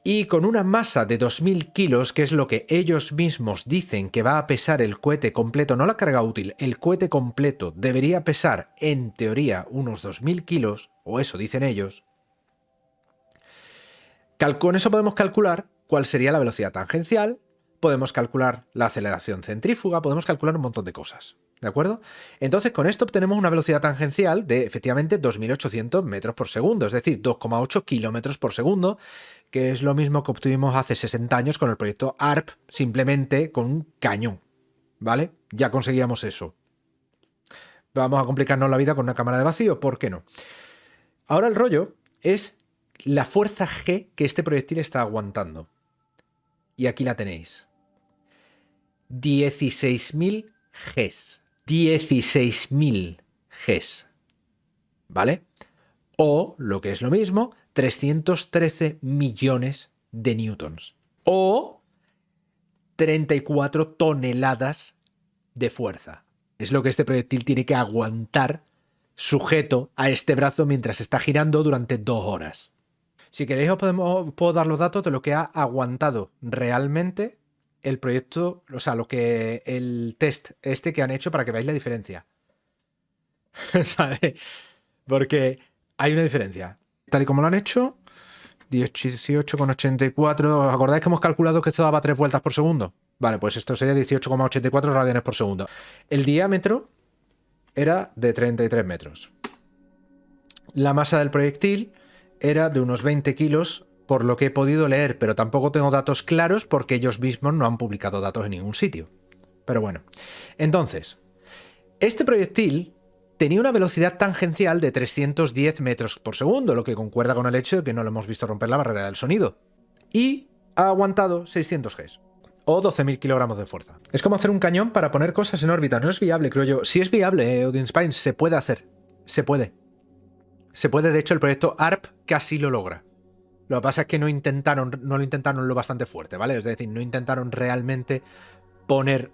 y con una masa de 2.000 kilos, que es lo que ellos mismos dicen que va a pesar el cohete completo, no la carga útil, el cohete completo debería pesar, en teoría, unos 2.000 kilos, o eso dicen ellos, con eso podemos calcular cuál sería la velocidad tangencial, podemos calcular la aceleración centrífuga, podemos calcular un montón de cosas. ¿De acuerdo? Entonces, con esto obtenemos una velocidad tangencial de efectivamente 2.800 metros por segundo, es decir, 2,8 kilómetros por segundo, que es lo mismo que obtuvimos hace 60 años con el proyecto ARP, simplemente con un cañón. ¿Vale? Ya conseguíamos eso. Vamos a complicarnos la vida con una cámara de vacío, ¿por qué no? Ahora el rollo es la fuerza G que este proyectil está aguantando. Y aquí la tenéis. 16.000 Gs. 16.000 Gs. ¿Vale? O, lo que es lo mismo, 313 millones de newtons. O 34 toneladas de fuerza. Es lo que este proyectil tiene que aguantar sujeto a este brazo mientras está girando durante dos horas. Si queréis os puedo dar los datos de lo que ha aguantado realmente el proyecto, o sea, lo que el test este que han hecho para que veáis la diferencia. ¿Sabes? Porque hay una diferencia. Tal y como lo han hecho, 18,84. ¿Os acordáis que hemos calculado que esto daba 3 vueltas por segundo? Vale, pues esto sería 18,84 radianes por segundo. El diámetro era de 33 metros. La masa del proyectil era de unos 20 kilos por lo que he podido leer, pero tampoco tengo datos claros porque ellos mismos no han publicado datos en ningún sitio. Pero bueno, entonces, este proyectil tenía una velocidad tangencial de 310 metros por segundo, lo que concuerda con el hecho de que no lo hemos visto romper la barrera del sonido. Y ha aguantado 600 Gs, o 12.000 kilogramos de fuerza. Es como hacer un cañón para poner cosas en órbita, no es viable, creo yo. Si es viable, eh, Odin Spine, se puede hacer, se puede. Se puede, de hecho, el proyecto ARP casi lo logra. Lo que pasa es que no intentaron, no lo intentaron lo bastante fuerte, ¿vale? Es decir, no intentaron realmente poner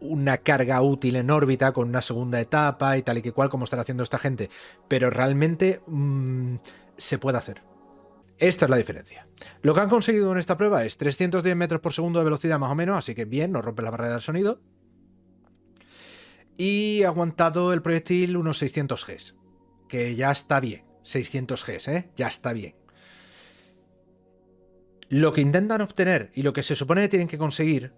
una carga útil en órbita con una segunda etapa y tal y que cual como están haciendo esta gente. Pero realmente mm, se puede hacer. Esta es la diferencia. Lo que han conseguido en esta prueba es 310 metros por segundo de velocidad más o menos, así que bien, no rompe la barrera del sonido. Y ha aguantado el proyectil unos 600 Gs, que ya está bien. 600 Gs, ¿eh? Ya está bien. Lo que intentan obtener y lo que se supone que tienen que conseguir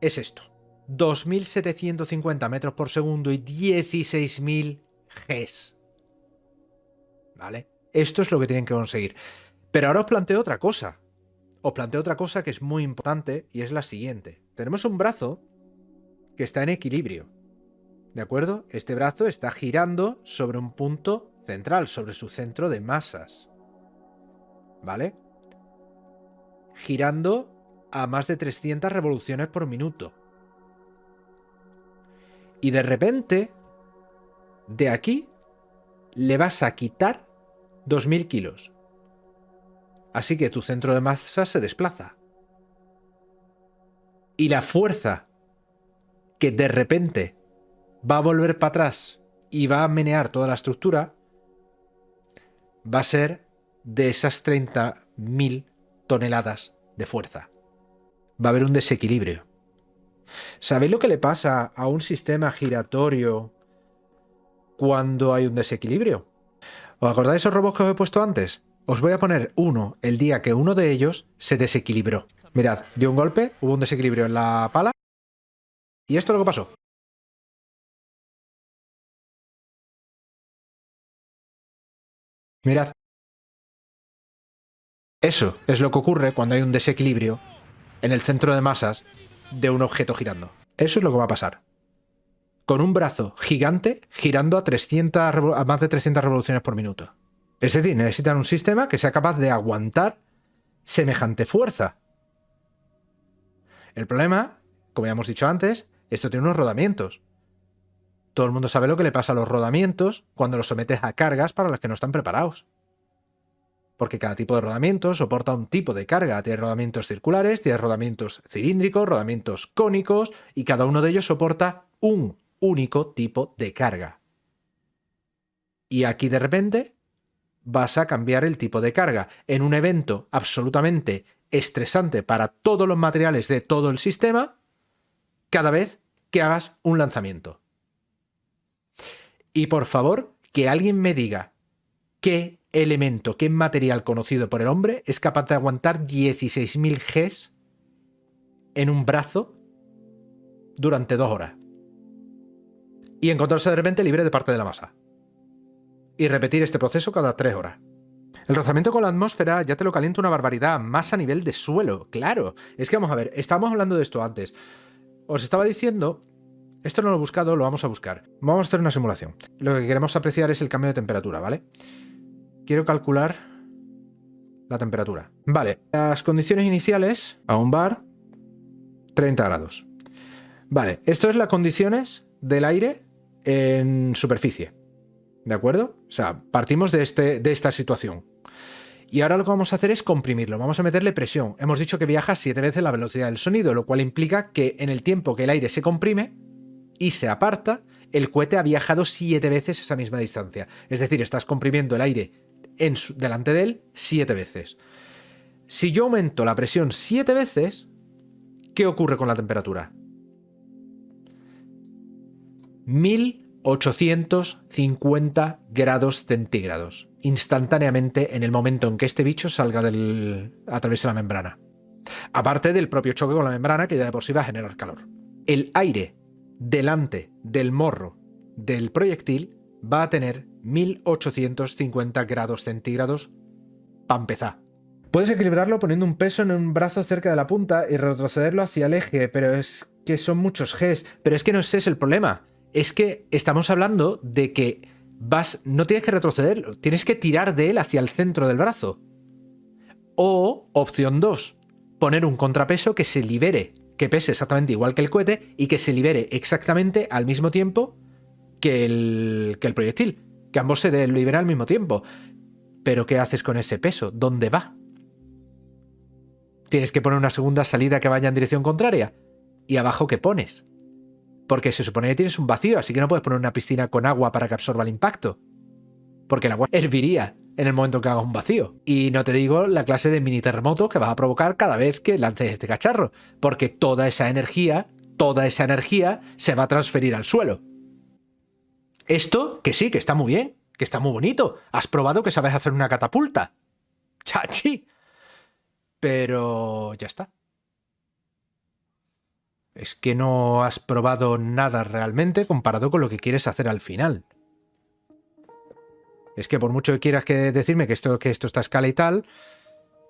es esto. 2.750 metros por segundo y 16.000 Gs. ¿Vale? Esto es lo que tienen que conseguir. Pero ahora os planteo otra cosa. Os planteo otra cosa que es muy importante y es la siguiente. Tenemos un brazo que está en equilibrio. ¿De acuerdo? Este brazo está girando sobre un punto central, sobre su centro de masas. ¿Vale? Girando a más de 300 revoluciones por minuto. Y de repente, de aquí, le vas a quitar 2.000 kilos. Así que tu centro de masa se desplaza. Y la fuerza que de repente va a volver para atrás y va a menear toda la estructura va a ser de esas 30.000 toneladas de fuerza. Va a haber un desequilibrio. ¿Sabéis lo que le pasa a un sistema giratorio cuando hay un desequilibrio? ¿Os acordáis esos robots que os he puesto antes? Os voy a poner uno el día que uno de ellos se desequilibró. Mirad, dio un golpe, hubo un desequilibrio en la pala. Y esto es lo que pasó. Mirad. Eso es lo que ocurre cuando hay un desequilibrio en el centro de masas de un objeto girando. Eso es lo que va a pasar. Con un brazo gigante girando a, 300, a más de 300 revoluciones por minuto. Es decir, necesitan un sistema que sea capaz de aguantar semejante fuerza. El problema, como ya hemos dicho antes, esto tiene unos rodamientos. Todo el mundo sabe lo que le pasa a los rodamientos cuando los sometes a cargas para las que no están preparados. Porque cada tipo de rodamiento soporta un tipo de carga. Tiene rodamientos circulares, tiene rodamientos cilíndricos, rodamientos cónicos, y cada uno de ellos soporta un único tipo de carga. Y aquí de repente vas a cambiar el tipo de carga en un evento absolutamente estresante para todos los materiales de todo el sistema cada vez que hagas un lanzamiento. Y por favor, que alguien me diga qué elemento, qué material conocido por el hombre es capaz de aguantar 16.000 Gs en un brazo durante dos horas. Y encontrarse de repente libre de parte de la masa. Y repetir este proceso cada tres horas. El rozamiento con la atmósfera ya te lo calienta una barbaridad, más a nivel de suelo, claro. Es que vamos a ver, estábamos hablando de esto antes. Os estaba diciendo, esto no lo he buscado, lo vamos a buscar. Vamos a hacer una simulación. Lo que queremos apreciar es el cambio de temperatura, ¿vale? Quiero calcular la temperatura. Vale, las condiciones iniciales a un bar, 30 grados. Vale, esto es las condiciones del aire en superficie. ¿De acuerdo? O sea, partimos de, este, de esta situación. Y ahora lo que vamos a hacer es comprimirlo, vamos a meterle presión. Hemos dicho que viaja siete veces la velocidad del sonido, lo cual implica que en el tiempo que el aire se comprime y se aparta, el cohete ha viajado siete veces esa misma distancia. Es decir, estás comprimiendo el aire en delante de él siete veces. Si yo aumento la presión siete veces, ¿qué ocurre con la temperatura? 1850 grados centígrados, instantáneamente en el momento en que este bicho salga del, a través de la membrana. Aparte del propio choque con la membrana que ya de por sí va a generar calor. El aire delante del morro del proyectil va a tener 1850 grados centígrados para empezar. Puedes equilibrarlo poniendo un peso en un brazo cerca de la punta y retrocederlo hacia el eje, pero es que son muchos Gs. Pero es que no ese es el problema. Es que estamos hablando de que vas, no tienes que retrocederlo, tienes que tirar de él hacia el centro del brazo. O, opción 2, poner un contrapeso que se libere, que pese exactamente igual que el cohete y que se libere exactamente al mismo tiempo que el, que el proyectil que ambos se liberan al mismo tiempo. Pero ¿qué haces con ese peso? ¿Dónde va? Tienes que poner una segunda salida que vaya en dirección contraria. ¿Y abajo qué pones? Porque se supone que tienes un vacío, así que no puedes poner una piscina con agua para que absorba el impacto. Porque el agua herviría en el momento que hagas un vacío. Y no te digo la clase de mini terremoto que vas a provocar cada vez que lances este cacharro. Porque toda esa energía, toda esa energía se va a transferir al suelo. Esto, que sí, que está muy bien, que está muy bonito. Has probado que sabes hacer una catapulta. Chachi. Pero ya está. Es que no has probado nada realmente comparado con lo que quieres hacer al final. Es que por mucho que quieras que decirme que esto, que esto está a escala y tal,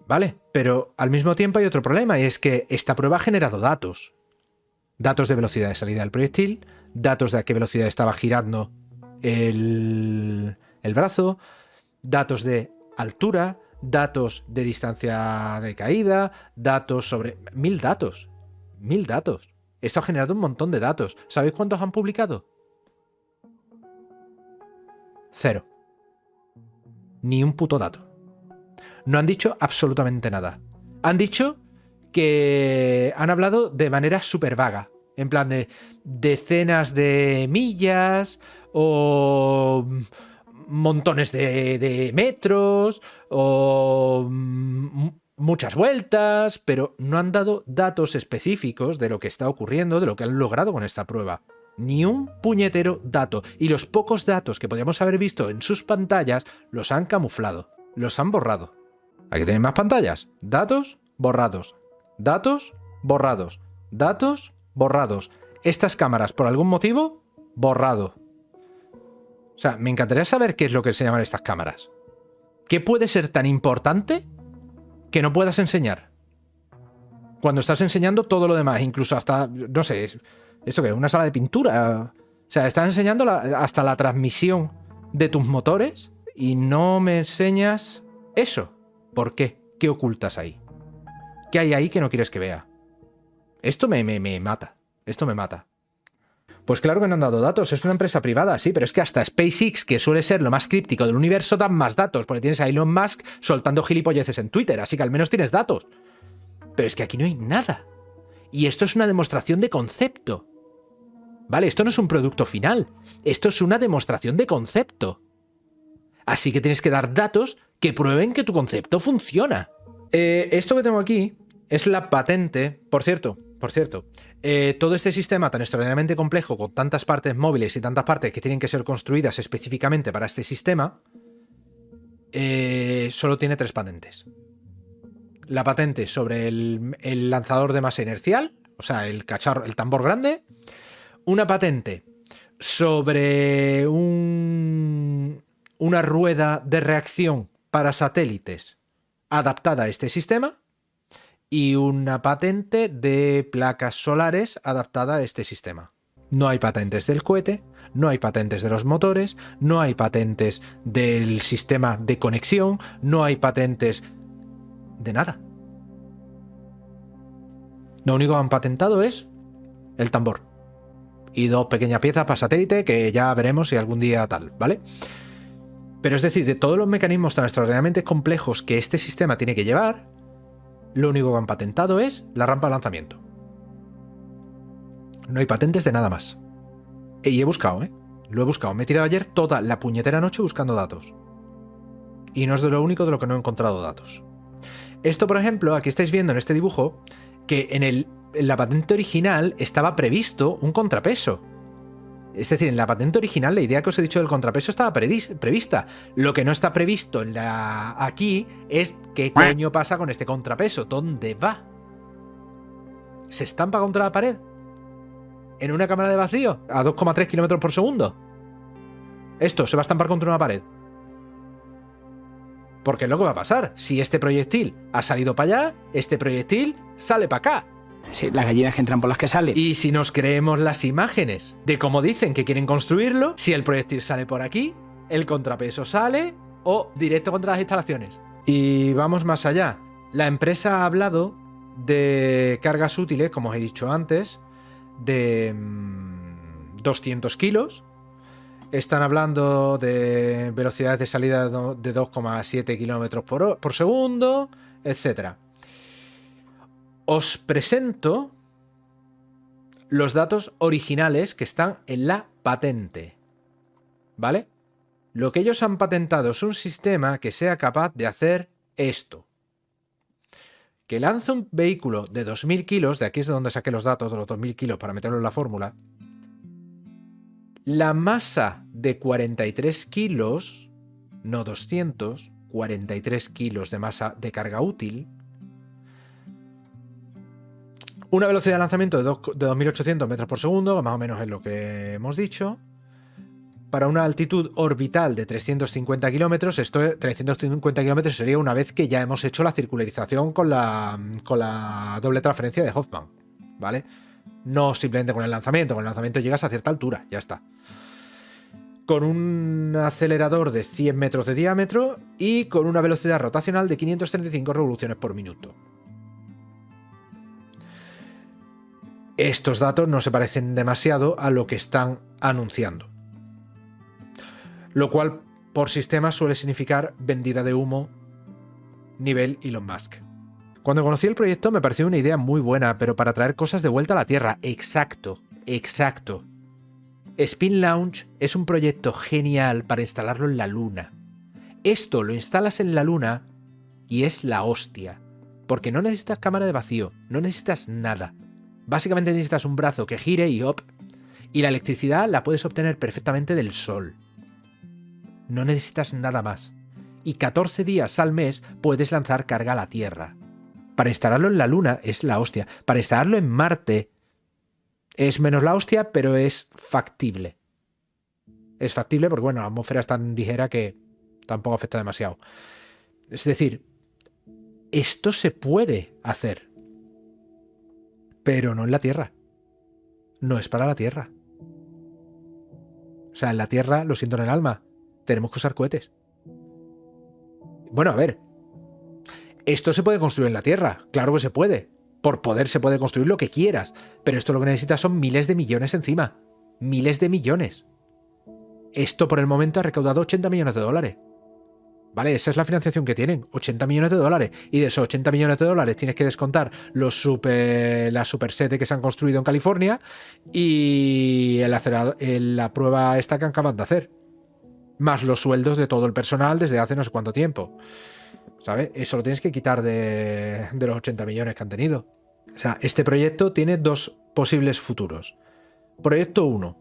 vale, pero al mismo tiempo hay otro problema y es que esta prueba ha generado datos. Datos de velocidad de salida del proyectil, datos de a qué velocidad estaba girando el, brazo, datos de altura, datos de distancia de caída, datos sobre... Mil datos. Mil datos. Esto ha generado un montón de datos. ¿Sabéis cuántos han publicado? Cero. Ni un puto dato. No han dicho absolutamente nada. Han dicho que han hablado de manera súper vaga. En plan de decenas de millas o montones de, metros o muchas vueltas, pero no han dado datos específicos de lo que está ocurriendo, de lo que han logrado con esta prueba. Ni un puñetero dato. Y los pocos datos que podíamos haber visto en sus pantallas los han camuflado, los han borrado. Aquí tenéis más pantallas. Datos borrados. Datos borrados. Datos borrados. Estas cámaras, por algún motivo, borrado. O sea, me encantaría saber qué es lo que se llaman estas cámaras. ¿Qué puede ser tan importante que no puedas enseñar? Cuando estás enseñando todo lo demás, incluso hasta, no sé, ¿esto qué? ¿Una sala de pintura? O sea, estás enseñando hasta la transmisión de tus motores y no me enseñas eso. ¿Por qué? ¿Qué ocultas ahí? ¿Qué hay ahí que no quieres que vea? Esto me, me, me mata. Esto me mata. Pues claro que no han dado datos, es una empresa privada, sí, pero es que hasta SpaceX, que suele ser lo más críptico del universo, dan más datos, porque tienes a Elon Musk soltando gilipolleces en Twitter, así que al menos tienes datos. Pero es que aquí no hay nada. Y esto es una demostración de concepto. ¿Vale? Esto no es un producto final, esto es una demostración de concepto. Así que tienes que dar datos que prueben que tu concepto funciona. Eh, esto que tengo aquí es la patente, por cierto, por cierto, eh, todo este sistema tan extraordinariamente complejo, con tantas partes móviles y tantas partes que tienen que ser construidas específicamente para este sistema, eh, solo tiene tres patentes. La patente sobre el, el, lanzador de masa inercial, o sea, el cacharro, el tambor grande. Una patente sobre un, una rueda de reacción para satélites adaptada a este sistema y una patente de placas solares adaptada a este sistema. No hay patentes del cohete, no hay patentes de los motores, no hay patentes del sistema de conexión, no hay patentes de nada. Lo único que han patentado es el tambor. Y dos pequeñas piezas para satélite que ya veremos si algún día tal, ¿vale? Pero es decir, de todos los mecanismos tan extraordinariamente complejos que este sistema tiene que llevar, lo único que han patentado es la rampa de lanzamiento. No hay patentes de nada más. Y he buscado, ¿eh? Lo he buscado. Me he tirado ayer toda la puñetera noche buscando datos. Y no es de lo único de lo que no he encontrado datos. Esto, por ejemplo, aquí estáis viendo en este dibujo que en, el, en la patente original estaba previsto un contrapeso. Es decir, en la patente original la idea que os he dicho del contrapeso estaba prevista. Lo que no está previsto aquí es qué coño pasa con este contrapeso. ¿Dónde va? ¿Se estampa contra la pared? ¿En una cámara de vacío? ¿A 2,3 kilómetros por segundo? Esto se va a estampar contra una pared. Porque es lo que va a pasar. Si este proyectil ha salido para allá, este proyectil sale para acá. Las gallinas que entran por las que salen. Y si nos creemos las imágenes de cómo dicen que quieren construirlo, si el proyectil sale por aquí, el contrapeso sale o directo contra las instalaciones. Y vamos más allá. La empresa ha hablado de cargas útiles, como os he dicho antes, de 200 mm, kilos. Están hablando de velocidades de salida de 2,7 kilómetros por segundo, etcétera os presento los datos originales que están en la patente. ¿Vale? Lo que ellos han patentado es un sistema que sea capaz de hacer esto. Que lanza un vehículo de 2.000 kilos, de aquí es de donde saqué los datos de los 2.000 kilos para meterlo en la fórmula. La masa de 43 kilos, no 200, 43 kilos de masa de carga útil, una velocidad de lanzamiento de, 2.800 metros por segundo, más o menos es lo que hemos dicho. Para una altitud orbital de 350 kilómetros, esto 350 kilómetros sería una vez que ya hemos hecho la circularización con la, doble transferencia de Hoffman, ¿vale? No simplemente con el lanzamiento, con el lanzamiento llegas a cierta altura, ya está. Con un acelerador de 100 metros de diámetro y con una velocidad rotacional de 535 revoluciones por minuto. Estos datos no se parecen demasiado a lo que están anunciando. Lo cual por sistema suele significar vendida de humo nivel Elon Musk. Cuando conocí el proyecto me pareció una idea muy buena, pero para traer cosas de vuelta a la Tierra. Exacto, exacto. Spin Launch es un proyecto genial para instalarlo en la Luna. Esto lo instalas en la Luna y es la hostia. Porque no necesitas cámara de vacío, no necesitas nada. Básicamente necesitas un brazo que gire y op, y la electricidad la puedes obtener perfectamente del sol. No necesitas nada más. Y 14 días al mes puedes lanzar carga a la Tierra. Para instalarlo en la Luna es la hostia. Para instalarlo en Marte es menos la hostia, pero es factible. Es factible porque, bueno, la atmósfera es tan ligera que tampoco afecta demasiado. Es decir, esto se puede hacer pero no en la Tierra. No es para la Tierra. O sea, en la Tierra, lo siento en el alma, tenemos que usar cohetes. Bueno, a ver. Esto se puede construir en la Tierra, claro que se puede. Por poder se puede construir lo que quieras, pero esto lo que necesitas son miles de millones encima. miles de millones. Esto por el momento ha recaudado 80 millones de dólares. ¿Vale? Esa es la financiación que tienen, 80 millones de dólares. Y de esos 80 millones de dólares tienes que descontar los super, las super sete que se han construido en California y el la prueba esta que acaban de hacer. Más los sueldos de todo el personal desde hace no sé cuánto tiempo. ¿Sabes? Eso lo tienes que quitar de, de los 80 millones que han tenido. O sea, este proyecto tiene dos posibles futuros. Proyecto 1.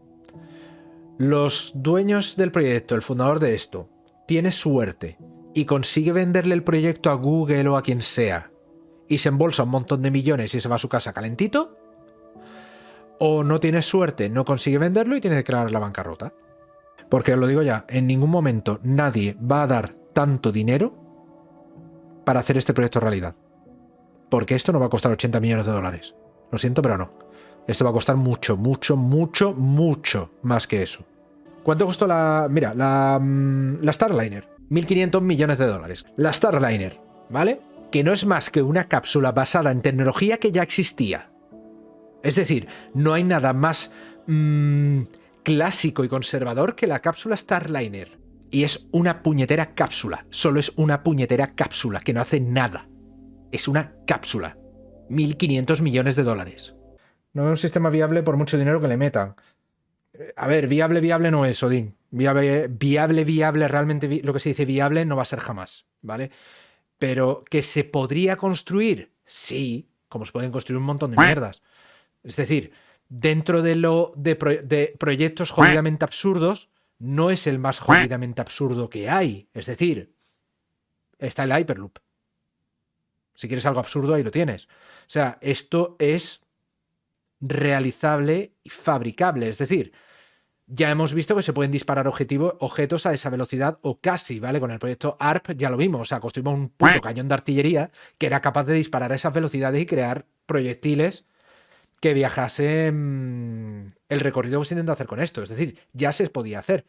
Los dueños del proyecto, el fundador de esto, tiene suerte y consigue venderle el proyecto a Google o a quien sea y se embolsa un montón de millones y se va a su casa calentito, o no tiene suerte, no consigue venderlo y tiene que declarar la bancarrota. Porque os lo digo ya, en ningún momento nadie va a dar tanto dinero para hacer este proyecto realidad. Porque esto no va a costar 80 millones de dólares. Lo siento, pero no. Esto va a costar mucho, mucho, mucho, mucho más que eso. ¿Cuánto costó la... Mira, la, mm, la Starliner? 1.500 millones de dólares. La Starliner, ¿vale? Que no es más que una cápsula basada en tecnología que ya existía. Es decir, no hay nada más mm, clásico y conservador que la cápsula Starliner. Y es una puñetera cápsula. Solo es una puñetera cápsula que no hace nada. Es una cápsula. 1.500 millones de dólares. No es un sistema viable por mucho dinero que le metan. A ver, viable, viable no es, Odín. Viable, viable, viable, realmente lo que se dice viable no va a ser jamás, ¿vale? Pero que se podría construir, sí, como se pueden construir un montón de mierdas. Es decir, dentro de lo de, proyectos jodidamente absurdos, no es el más jodidamente absurdo que hay. Es decir, está el Hyperloop. Si quieres algo absurdo, ahí lo tienes. O sea, esto es realizable y fabricable. Es decir, ya hemos visto que se pueden disparar objetos a esa velocidad o casi, ¿vale? Con el proyecto ARP ya lo vimos, o sea, construimos un puto cañón de artillería que era capaz de disparar a esas velocidades y crear proyectiles que viajasen el recorrido que se intenta hacer con esto. Es decir, ya se podía hacer.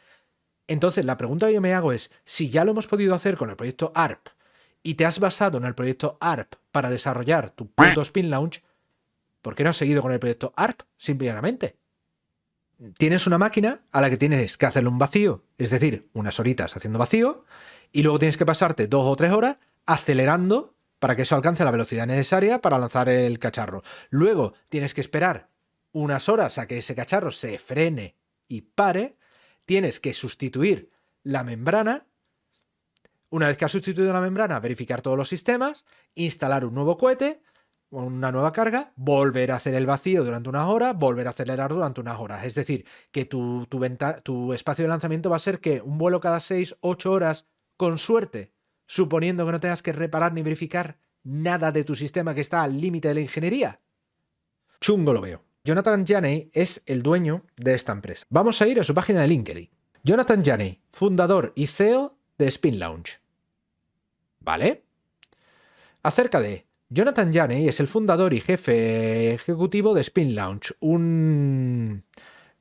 Entonces, la pregunta que yo me hago es, si ya lo hemos podido hacer con el proyecto ARP y te has basado en el proyecto ARP para desarrollar tu puto spin launch, ¿por qué no has seguido con el proyecto ARP simplemente? Tienes una máquina a la que tienes que hacerle un vacío, es decir, unas horitas haciendo vacío, y luego tienes que pasarte dos o tres horas acelerando para que eso alcance la velocidad necesaria para lanzar el cacharro. Luego tienes que esperar unas horas a que ese cacharro se frene y pare, tienes que sustituir la membrana, una vez que has sustituido la membrana, verificar todos los sistemas, instalar un nuevo cohete, una nueva carga, volver a hacer el vacío durante unas horas, volver a acelerar durante unas horas. Es decir, que tu, tu, tu espacio de lanzamiento va a ser que un vuelo cada 6, 8 horas, con suerte, suponiendo que no tengas que reparar ni verificar nada de tu sistema que está al límite de la ingeniería. Chungo lo veo. Jonathan Janey es el dueño de esta empresa. Vamos a ir a su página de LinkedIn. Jonathan Janey, fundador y CEO de Spin Launch. ¿Vale? Acerca de Jonathan Janey es el fundador y jefe ejecutivo de Spin Launch, un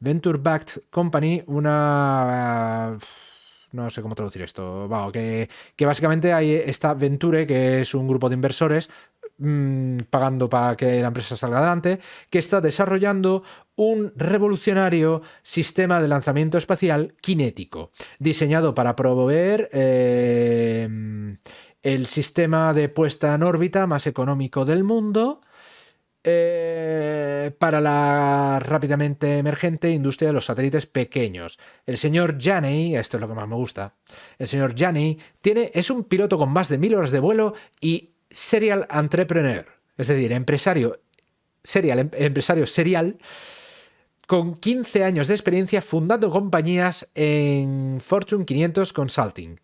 venture-backed company, una... no sé cómo traducir esto, que, que, básicamente hay esta Venture, que es un grupo de inversores mm, pagando para que la empresa salga adelante, que está desarrollando un revolucionario sistema de lanzamiento espacial cinético, diseñado para proveer eh, el sistema de puesta en órbita más económico del mundo eh, para la rápidamente emergente industria de los satélites pequeños. El señor Janey, esto es lo que más me gusta, el señor Janey tiene, es un piloto con más de mil horas de vuelo y serial entrepreneur, es decir, empresario serial, em, empresario serial con 15 años de experiencia fundando compañías en Fortune 500 Consulting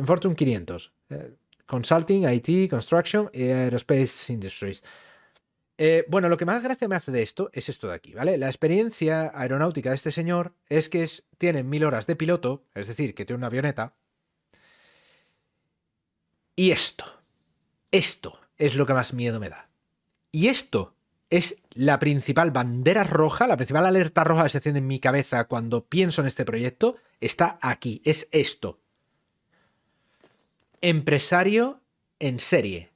en Fortune 500. Eh, consulting, IT, Construction y Aerospace Industries. Eh, bueno, lo que más gracia me hace de esto es esto de aquí, ¿vale? La experiencia aeronáutica de este señor es que tiene mil horas de piloto, es decir, que tiene una avioneta. Y esto, esto es lo que más miedo me da. Y esto es la principal bandera roja, la principal alerta roja que se enciende en mi cabeza cuando pienso en este proyecto, está aquí, es esto empresario en serie.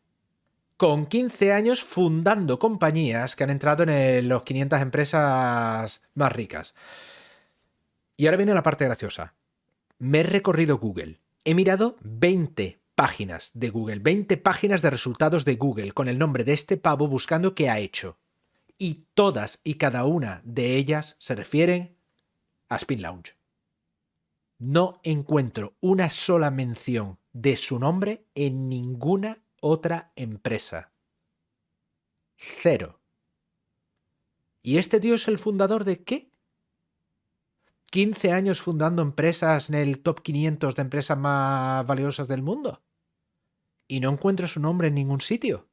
con 15 años fundando compañías que han entrado en los 500 empresas más ricas. Y ahora viene la parte graciosa. Me he recorrido Google. He mirado 20 páginas de Google, 20 páginas de resultados de Google con el nombre de este pavo buscando qué ha hecho. Y todas y cada una de ellas se refieren a Spin Lounge. No encuentro una sola mención de su nombre en ninguna otra empresa. Cero. ¿Y este tío es el fundador de qué? 15 años fundando empresas en el top 500 de empresas más valiosas del mundo. Y no encuentro su nombre en ningún sitio.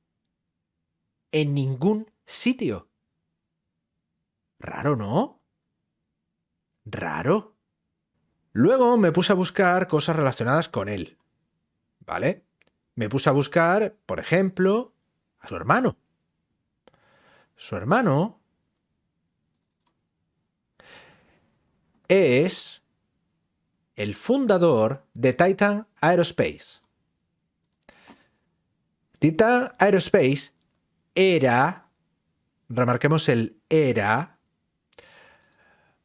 En ningún sitio. Raro, ¿no? Raro. Luego me puse a buscar cosas relacionadas con él. ¿Vale? Me puse a buscar, por ejemplo, a su hermano. Su hermano es el fundador de Titan Aerospace. Titan Aerospace era, remarquemos el era,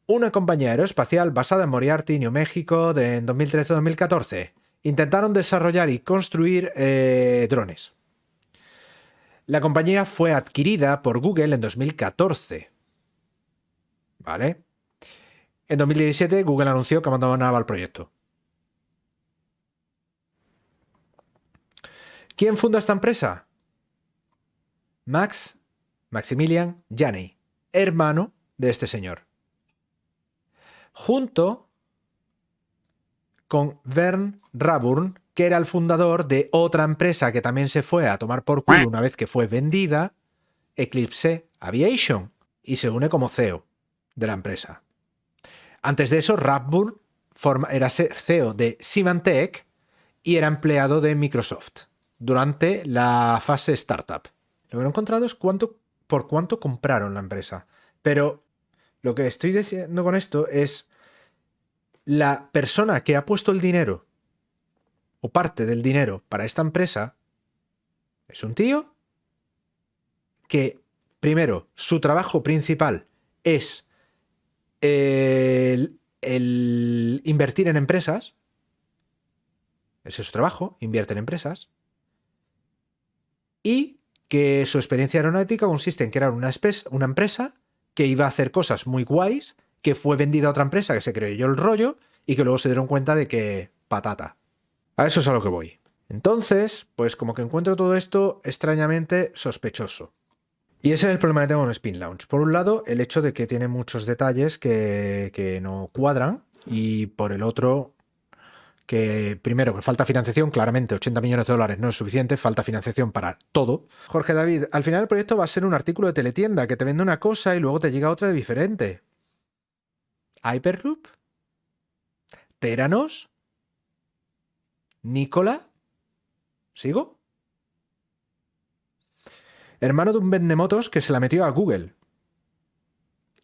una compañía aeroespacial basada en Moriarty, New México, de, en 2013-2014. Intentaron desarrollar y construir eh, drones. La compañía fue adquirida por Google en 2014. ¿Vale? En 2017 Google anunció que abandonaba el proyecto. ¿Quién funda esta empresa? Max Maximilian Janney, hermano de este señor. Junto con Vern Raburn, que era el fundador de otra empresa que también se fue a tomar por culo una vez que fue vendida, Eclipse Aviation, y se une como CEO de la empresa. Antes de eso, Raburn era CEO de Symantec y era empleado de Microsoft durante la fase startup. Lo que he encontrado es cuánto, por cuánto compraron la empresa. Pero lo que estoy diciendo con esto es la persona que ha puesto el dinero o parte del dinero para esta empresa es un tío que, primero, su trabajo principal es el, invertir en empresas. Ese es su trabajo, invierte en empresas y que su experiencia aeronáutica consiste en crear una, una empresa que iba a hacer cosas muy guays, que fue vendida a otra empresa que se creyó el rollo y que luego se dieron cuenta de que patata. A eso es a lo que voy. Entonces, pues como que encuentro todo esto extrañamente sospechoso. Y ese es el problema que tengo con Spin Launch. Por un lado, el hecho de que tiene muchos detalles que, que no cuadran y por el otro, que primero que falta financiación, claramente 80 millones de dólares no es suficiente, falta financiación para todo. Jorge David, al final el proyecto va a ser un artículo de teletienda que te vende una cosa y luego te llega otra diferente. Hyperloop, Teranos, Nicola, ¿sigo? Hermano de un vendemotos que se la metió a Google.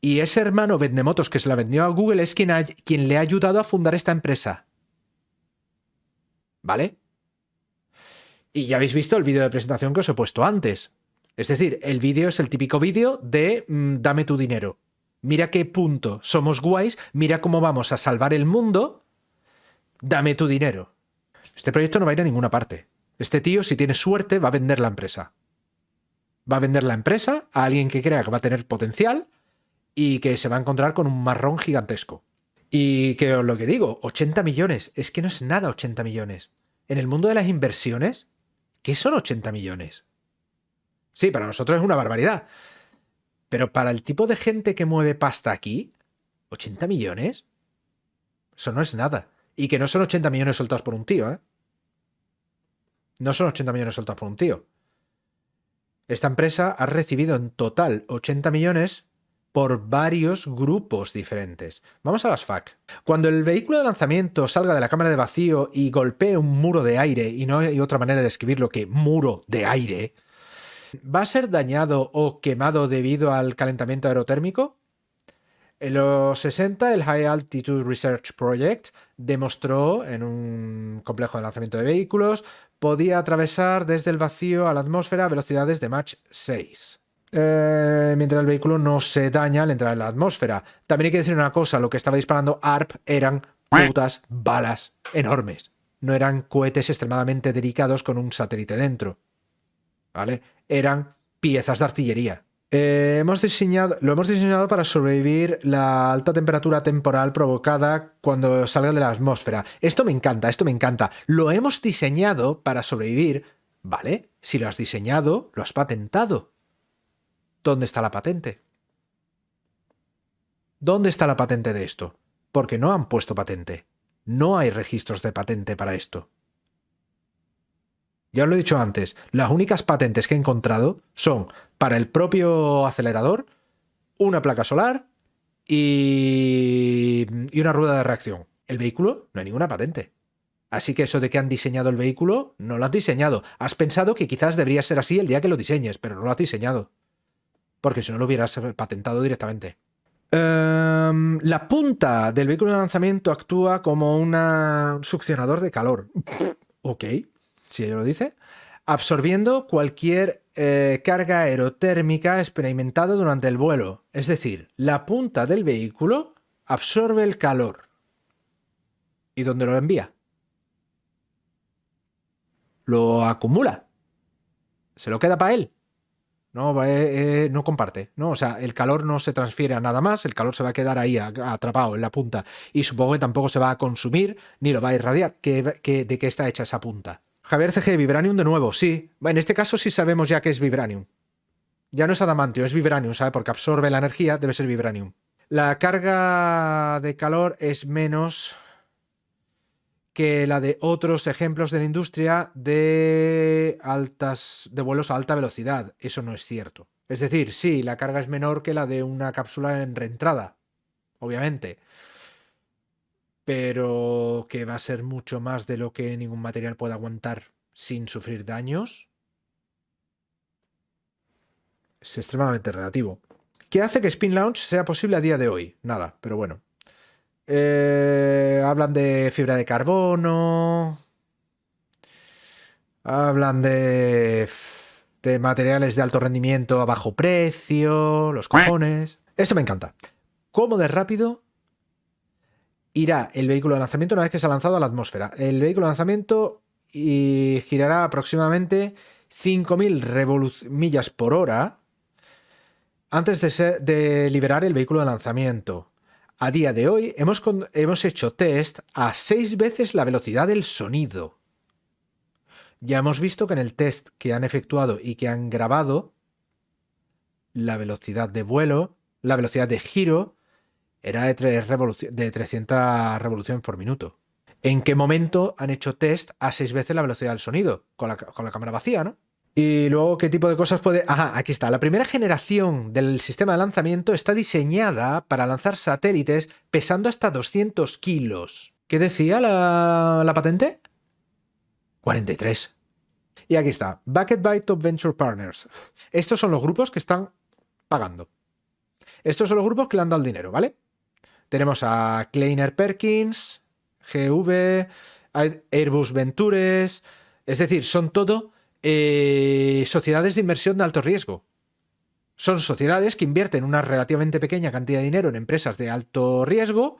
Y ese hermano vendemotos que se la vendió a Google es quien, quien le ha ayudado a fundar esta empresa. ¿Vale? Y ya habéis visto el vídeo de presentación que os he puesto antes. Es decir, el vídeo es el típico vídeo de mm, dame tu dinero. Mira qué punto somos guays, mira cómo vamos a salvar el mundo, dame tu dinero. Este proyecto no va a ir a ninguna parte. Este tío, si tiene suerte, va a vender la empresa. Va a vender la empresa a alguien que crea que va a tener potencial y que se va a encontrar con un marrón gigantesco. Y que lo que digo, 80 millones, es que no es nada 80 millones. En el mundo de las inversiones, ¿qué son 80 millones? Sí, para nosotros es una barbaridad. Pero para el tipo de gente que mueve pasta aquí, 80 millones, eso no es nada. Y que no son 80 millones soltados por un tío, ¿eh? No son 80 millones soltados por un tío. Esta empresa ha recibido en total 80 millones por varios grupos diferentes. Vamos a las FAC. Cuando el vehículo de lanzamiento salga de la cámara de vacío y golpee un muro de aire, y no hay otra manera de describirlo que muro de aire, ¿va a ser dañado o quemado debido al calentamiento aerotérmico? En los 60, el High Altitude Research Project demostró en un complejo de lanzamiento de vehículos podía atravesar desde el vacío a la atmósfera a velocidades de Mach 6. Eh, mientras el vehículo no se daña al entrar en la atmósfera. También hay que decir una cosa, lo que estaba disparando ARP eran putas balas enormes. No eran cohetes extremadamente delicados con un satélite dentro. ¿Vale? Eran piezas de artillería. Eh, hemos diseñado, lo hemos diseñado para sobrevivir la alta temperatura temporal provocada cuando salga de la atmósfera. Esto me encanta, esto me encanta. Lo hemos diseñado para sobrevivir, ¿vale? Si lo has diseñado, lo has patentado. ¿Dónde está la patente? ¿Dónde está la patente de esto? Porque no han puesto patente. No hay registros de patente para esto. Ya os lo he dicho antes, las únicas patentes que he encontrado son para el propio acelerador, una placa solar y, una rueda de reacción. El vehículo no hay ninguna patente. Así que eso de que han diseñado el vehículo, no lo has diseñado. Has pensado que quizás debería ser así el día que lo diseñes, pero no lo has diseñado porque si no lo hubieras patentado directamente. Em, la punta del vehículo de lanzamiento actúa como un succionador de calor. ok, si ella lo dice. Absorbiendo cualquier eh, carga aerotérmica experimentada durante el vuelo. Es decir, la punta del vehículo absorbe el calor. ¿Y dónde lo envía? Lo acumula. Se lo queda para él. No, eh, eh, no comparte, ¿no? O sea, el calor no se transfiere a nada más, el calor se va a quedar ahí atrapado en la punta y supongo que tampoco se va a consumir ni lo va a irradiar. ¿De qué está hecha esa punta? Javier CG, Vibranium de nuevo, sí. En este caso sí sabemos ya que es Vibranium. Ya no es adamantio, es Vibranium, ¿sabe? Porque absorbe la energía, debe ser Vibranium. La carga de calor es menos que la de otros ejemplos de la industria de altas de vuelos a alta velocidad. Eso no es cierto. Es decir, sí, la carga es menor que la de una cápsula en reentrada, obviamente. Pero que va a ser mucho más de lo que ningún material puede aguantar sin sufrir daños. Es extremadamente relativo. ¿Qué hace que Spin Launch sea posible a día de hoy? Nada, pero bueno. Eh, hablan de fibra de carbono. Hablan de, de materiales de alto rendimiento a bajo precio, los cojones. Esto me encanta. ¿Cómo de rápido irá el vehículo de lanzamiento una vez que se ha lanzado a la atmósfera? El vehículo de lanzamiento girará aproximadamente 5.000 millas por hora antes de, liberar el vehículo de lanzamiento. A día de hoy hemos, hemos hecho test a seis veces la velocidad del sonido. Ya hemos visto que en el test que han efectuado y que han grabado, la velocidad de vuelo, la velocidad de giro, era de, de 300 revoluciones por minuto. ¿En qué momento han hecho test a seis veces la velocidad del sonido? Con la, con la cámara vacía, ¿no? Y luego, ¿qué tipo de cosas puede...? Ajá, aquí está. La primera generación del sistema de lanzamiento está diseñada para lanzar satélites pesando hasta 200 kilos. ¿Qué decía la, la patente? 43. Y aquí está. Bucket by Top Venture Partners. Estos son los grupos que están pagando. Estos son los grupos que le han dado el dinero, ¿vale? Tenemos a Kleiner Perkins, GV, Airbus Ventures... Es decir, son todo eh, sociedades de inversión de alto riesgo. Son sociedades que invierten una relativamente pequeña cantidad de dinero en empresas de alto riesgo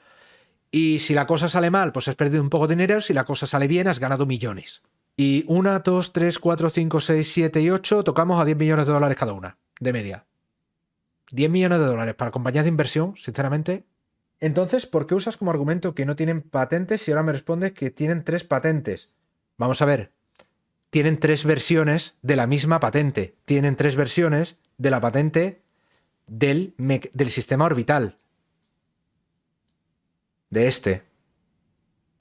y si la cosa sale mal, pues has perdido un poco de dinero, si la cosa sale bien, has ganado millones. Y una, dos, tres, cuatro, cinco, seis, siete y ocho, tocamos a 10 millones de dólares cada una, de media. 10 millones de dólares para compañías de inversión, sinceramente. Entonces, ¿por qué usas como argumento que no tienen patentes si ahora me respondes que tienen tres patentes? Vamos a ver, tienen tres versiones de la misma patente. Tienen tres versiones de la patente del, del sistema orbital. De este.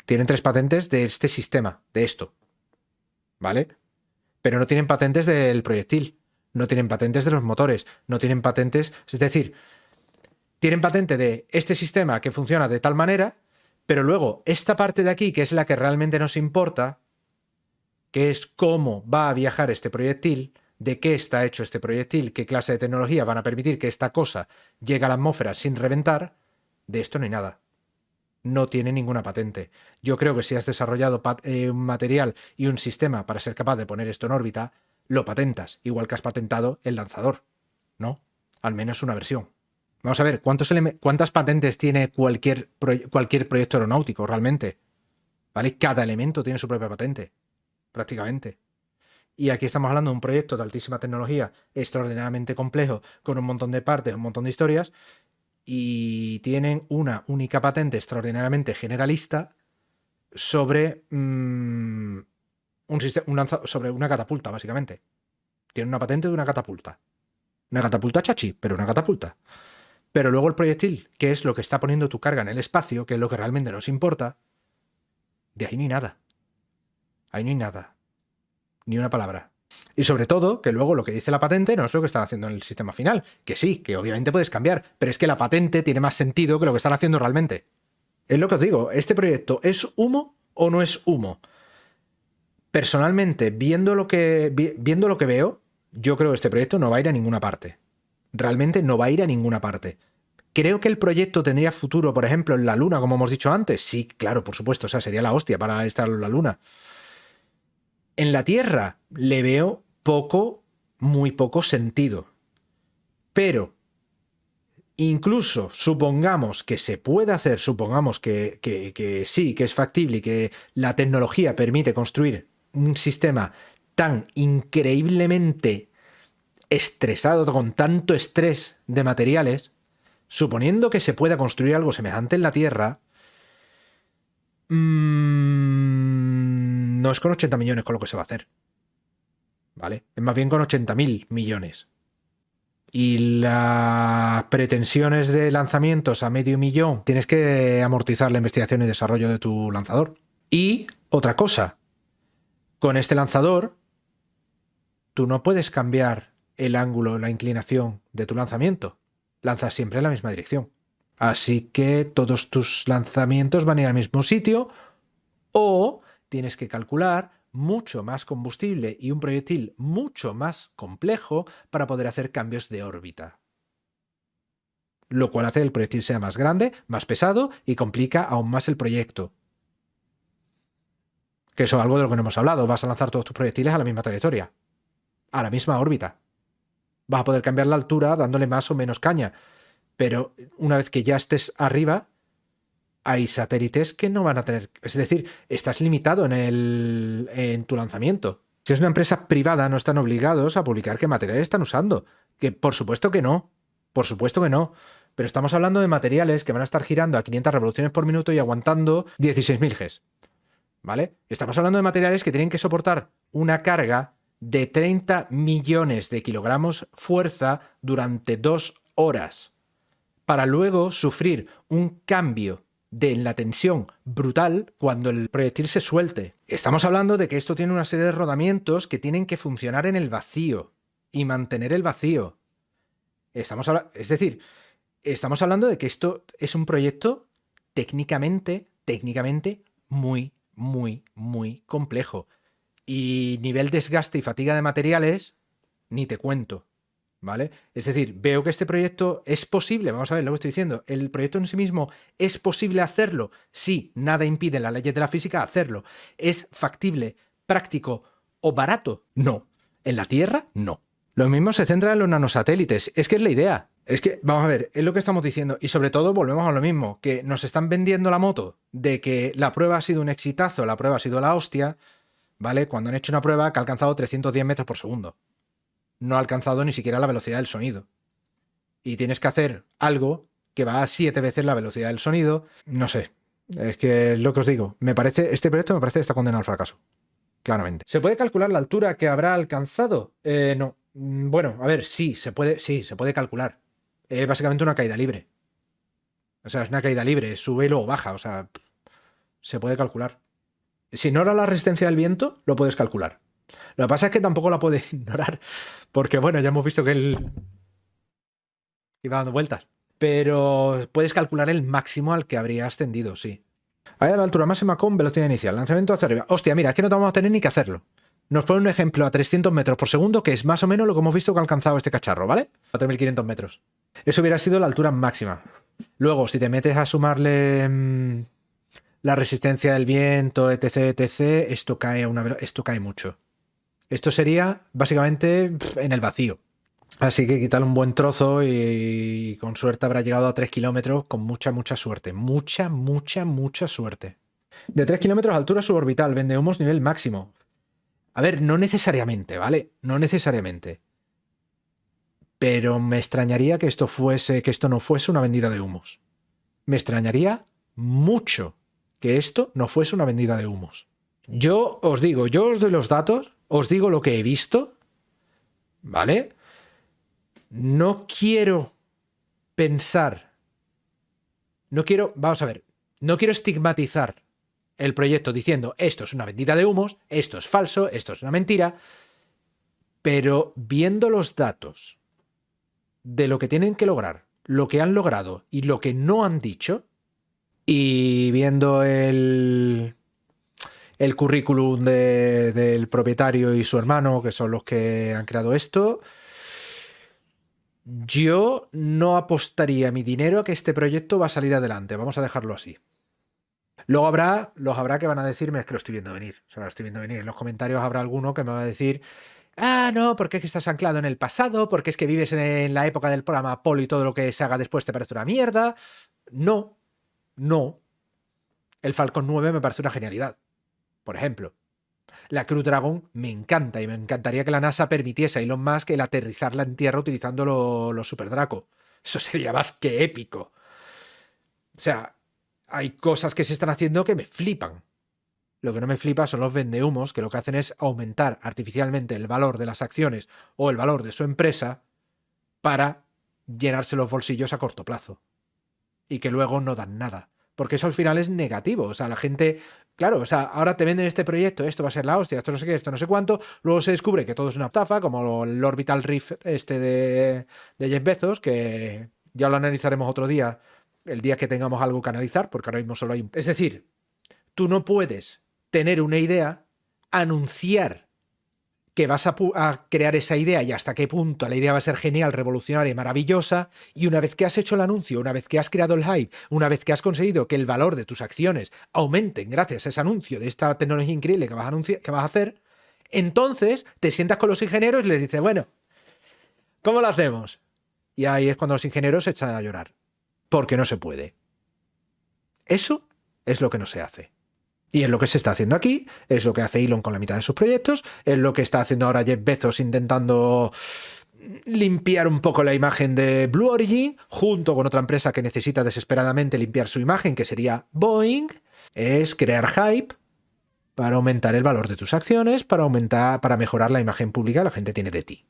Tienen tres patentes de este sistema, de esto. ¿Vale? Pero no tienen patentes del proyectil. No tienen patentes de los motores. No tienen patentes... Es decir, tienen patente de este sistema que funciona de tal manera, pero luego esta parte de aquí, que es la que realmente nos importa, que es cómo va a viajar este proyectil, de qué está hecho este proyectil, qué clase de tecnología van a permitir que esta cosa llegue a la atmósfera sin reventar, De esto no hay nada. No tiene ninguna patente. Yo creo que si has desarrollado eh, un material y un sistema para ser capaz de poner esto en órbita, lo patentas, igual que has patentado el lanzador. ¿No? Al menos una versión. Vamos a ver, ¿cuántas patentes tiene cualquier, cualquier proyecto aeronáutico realmente? ¿Vale? Cada elemento tiene su propia patente, prácticamente. Y aquí estamos hablando de un proyecto de altísima tecnología, extraordinariamente complejo, con un montón de partes, un montón de historias, y tienen una única patente extraordinariamente generalista sobre mm, un sobre una catapulta, básicamente. Tiene una patente de una catapulta. Una catapulta chachi, pero una catapulta. Pero luego el proyectil, que es lo que está poniendo tu carga en el espacio, que es lo que realmente nos importa, de ahí ni nada. Ahí no hay nada. Ni una palabra. Y sobre todo, que luego lo que dice la patente no es lo que están haciendo en el sistema final. Que sí, que obviamente puedes cambiar, pero es que la patente tiene más sentido que lo que están haciendo realmente. Es lo que os digo, ¿este proyecto es humo o no es humo? Personalmente, viendo lo que, viendo lo que veo, yo creo que este proyecto no va a ir a ninguna parte realmente no va a ir a ninguna parte. Creo que el proyecto tendría futuro, por ejemplo, en la Luna, como hemos dicho antes. Sí, claro, por supuesto, o sea, sería la hostia para estar en la Luna. En la Tierra le veo poco, muy poco sentido. Pero, incluso supongamos que se puede hacer, supongamos que, que sí, que es factible y que la tecnología permite construir un sistema tan increíblemente estresado con tanto estrés de materiales, suponiendo que se pueda construir algo semejante en la Tierra, mmm, no es con 80 millones con lo que se va a hacer. ¿Vale? Es más bien con 80.000 millones. Y las pretensiones de lanzamientos a medio millón, tienes que amortizar la investigación y desarrollo de tu lanzador. Y otra cosa, con este lanzador, tú no puedes cambiar el ángulo, la inclinación de tu lanzamiento. Lanzas siempre en la misma dirección. Así que todos tus lanzamientos van a ir al mismo sitio o tienes que calcular mucho más combustible y un proyectil mucho más complejo para poder hacer cambios de órbita. Lo cual hace que el proyectil sea más grande, más pesado y complica aún más el proyecto. Que eso es algo de lo que no hemos hablado. Vas a lanzar todos tus proyectiles a la misma trayectoria, a la misma órbita vas a poder cambiar la altura dándole más o menos caña. Pero una vez que ya estés arriba, hay satélites que no van a tener... Es decir, estás limitado en, el, en tu lanzamiento. Si es una empresa privada, no están obligados a publicar qué materiales están usando. Que por supuesto que no. Por supuesto que no. Pero estamos hablando de materiales que van a estar girando a 500 revoluciones por minuto y aguantando 16.000 Gs. ¿Vale? Estamos hablando de materiales que tienen que soportar una carga de 30 millones de kilogramos fuerza durante dos horas, para luego sufrir un cambio de la tensión brutal cuando el proyectil se suelte. Estamos hablando de que esto tiene una serie de rodamientos que tienen que funcionar en el vacío y mantener el vacío. Estamos es decir, estamos hablando de que esto es un proyecto técnicamente, técnicamente muy, muy, muy complejo. Y nivel desgaste y fatiga de materiales, ni te cuento. ¿Vale? Es decir, veo que este proyecto es posible, vamos a ver lo que estoy diciendo, el proyecto en sí mismo es posible hacerlo, sí, nada impide la leyes de la física hacerlo. ¿Es factible, práctico o barato? No. ¿En la Tierra? No. Lo mismo se centra en los nanosatélites, es que es la idea. Es que, vamos a ver, es lo que estamos diciendo. Y sobre todo volvemos a lo mismo, que nos están vendiendo la moto de que la prueba ha sido un exitazo, la prueba ha sido la hostia, ¿vale? Cuando han hecho una prueba que ha alcanzado 310 metros por segundo. No ha alcanzado ni siquiera la velocidad del sonido. Y tienes que hacer algo que va a siete veces la velocidad del sonido. No sé. Es que es lo que os digo. Me parece, este proyecto me parece que está condenado al fracaso. Claramente. ¿Se puede calcular la altura que habrá alcanzado? Eh, no. Mm, bueno, a ver, sí, se puede, sí, se puede calcular. Es básicamente una caída libre. O sea, es una caída libre, sube y luego baja. O sea, se puede calcular. Si ignora la resistencia del viento, lo puedes calcular. Lo que pasa es que tampoco la puedes ignorar, porque bueno, ya hemos visto que él iba dando vueltas. Pero puedes calcular el máximo al que habría ascendido, sí. Ahí a la altura máxima con velocidad inicial. Lanzamiento hacia arriba. Hostia, mira, es que no vamos a tener ni que hacerlo. Nos pone un ejemplo a 300 metros por segundo, que es más o menos lo que hemos visto que ha alcanzado este cacharro, ¿vale? A 3.500 metros. Eso hubiera sido la altura máxima. Luego, si te metes a sumarle mm, la resistencia del viento, etc, etc, esto cae, a una, esto cae mucho. Esto sería básicamente en el vacío. Así que quitarle un buen trozo y, con suerte habrá llegado a 3 kilómetros con mucha, mucha suerte. Mucha, mucha, mucha suerte. De 3 kilómetros altura suborbital, vende humos nivel máximo. A ver, no necesariamente, ¿vale? No necesariamente. Pero me extrañaría que esto fuese, que esto no fuese una vendida de humos. Me extrañaría mucho que esto no fuese una vendida de humos. Yo os digo, yo os doy los datos, os digo lo que he visto, ¿vale? No quiero pensar, no quiero, vamos a ver, no quiero estigmatizar el proyecto diciendo esto es una vendida de humos, esto es falso, esto es una mentira, pero viendo los datos de lo que tienen que lograr, lo que han logrado y lo que no han dicho, y viendo el, currículum de- del propietario y su hermano, que son los que han creado esto, yo no apostaría mi dinero a que este proyecto va a salir adelante. Vamos a dejarlo así. Luego habrá, los habrá que van a decirme, es que lo estoy viendo venir. Lo estoy viendo venir. En los comentarios habrá alguno que me va a decir, ah, no, porque es que estás anclado en el pasado, porque es que vives en, la época del programa Apolo y todo lo que se haga después te parece una mierda. No, no. El Falcon 9 me parece una genialidad. Por ejemplo. La Crew Dragon me encanta y me encantaría que la NASA permitiese a Elon Musk el aterrizarla en tierra utilizando lo- los Super Draco. Eso sería más que épico. O sea, hay cosas que se están haciendo que me flipan. Lo que no me flipa son los vendehumos que lo que hacen es aumentar artificialmente el valor de las acciones o el valor de su empresa para llenarse los bolsillos a corto plazo. Y que luego no dan nada. Porque eso al final es negativo. O sea, la gente, claro, o sea, ahora te venden este proyecto, esto va a ser la hostia, esto no sé qué, esto no sé cuánto. Luego se descubre que todo es una estafa, como el Orbital Rift este de, de Jeff Bezos, que ya lo analizaremos otro día, el día que tengamos algo que analizar, porque ahora mismo solo hay. Es decir, tú no puedes tener una idea, anunciar que vas a, crear esa idea y hasta qué punto la idea va a ser genial, revolucionaria y maravillosa, y una vez que has hecho el anuncio, una vez que has creado el hype, una vez que has conseguido que el valor de tus acciones aumenten gracias a ese anuncio de esta tecnología increíble que vas a, que vas a hacer, entonces te sientas con los ingenieros y les dices, bueno, ¿cómo lo hacemos? Y ahí es cuando los ingenieros se echan a llorar, porque no se puede. Eso es lo que no se hace. Y es lo que se está haciendo aquí, es lo que hace Elon con la mitad de sus proyectos, es lo que está haciendo ahora Jeff Bezos intentando limpiar un poco la imagen de Blue Origin, junto con otra empresa que necesita desesperadamente limpiar su imagen, que sería Boeing, es crear hype para aumentar el valor de tus acciones, para aumentar, para mejorar la imagen pública que la gente tiene de ti.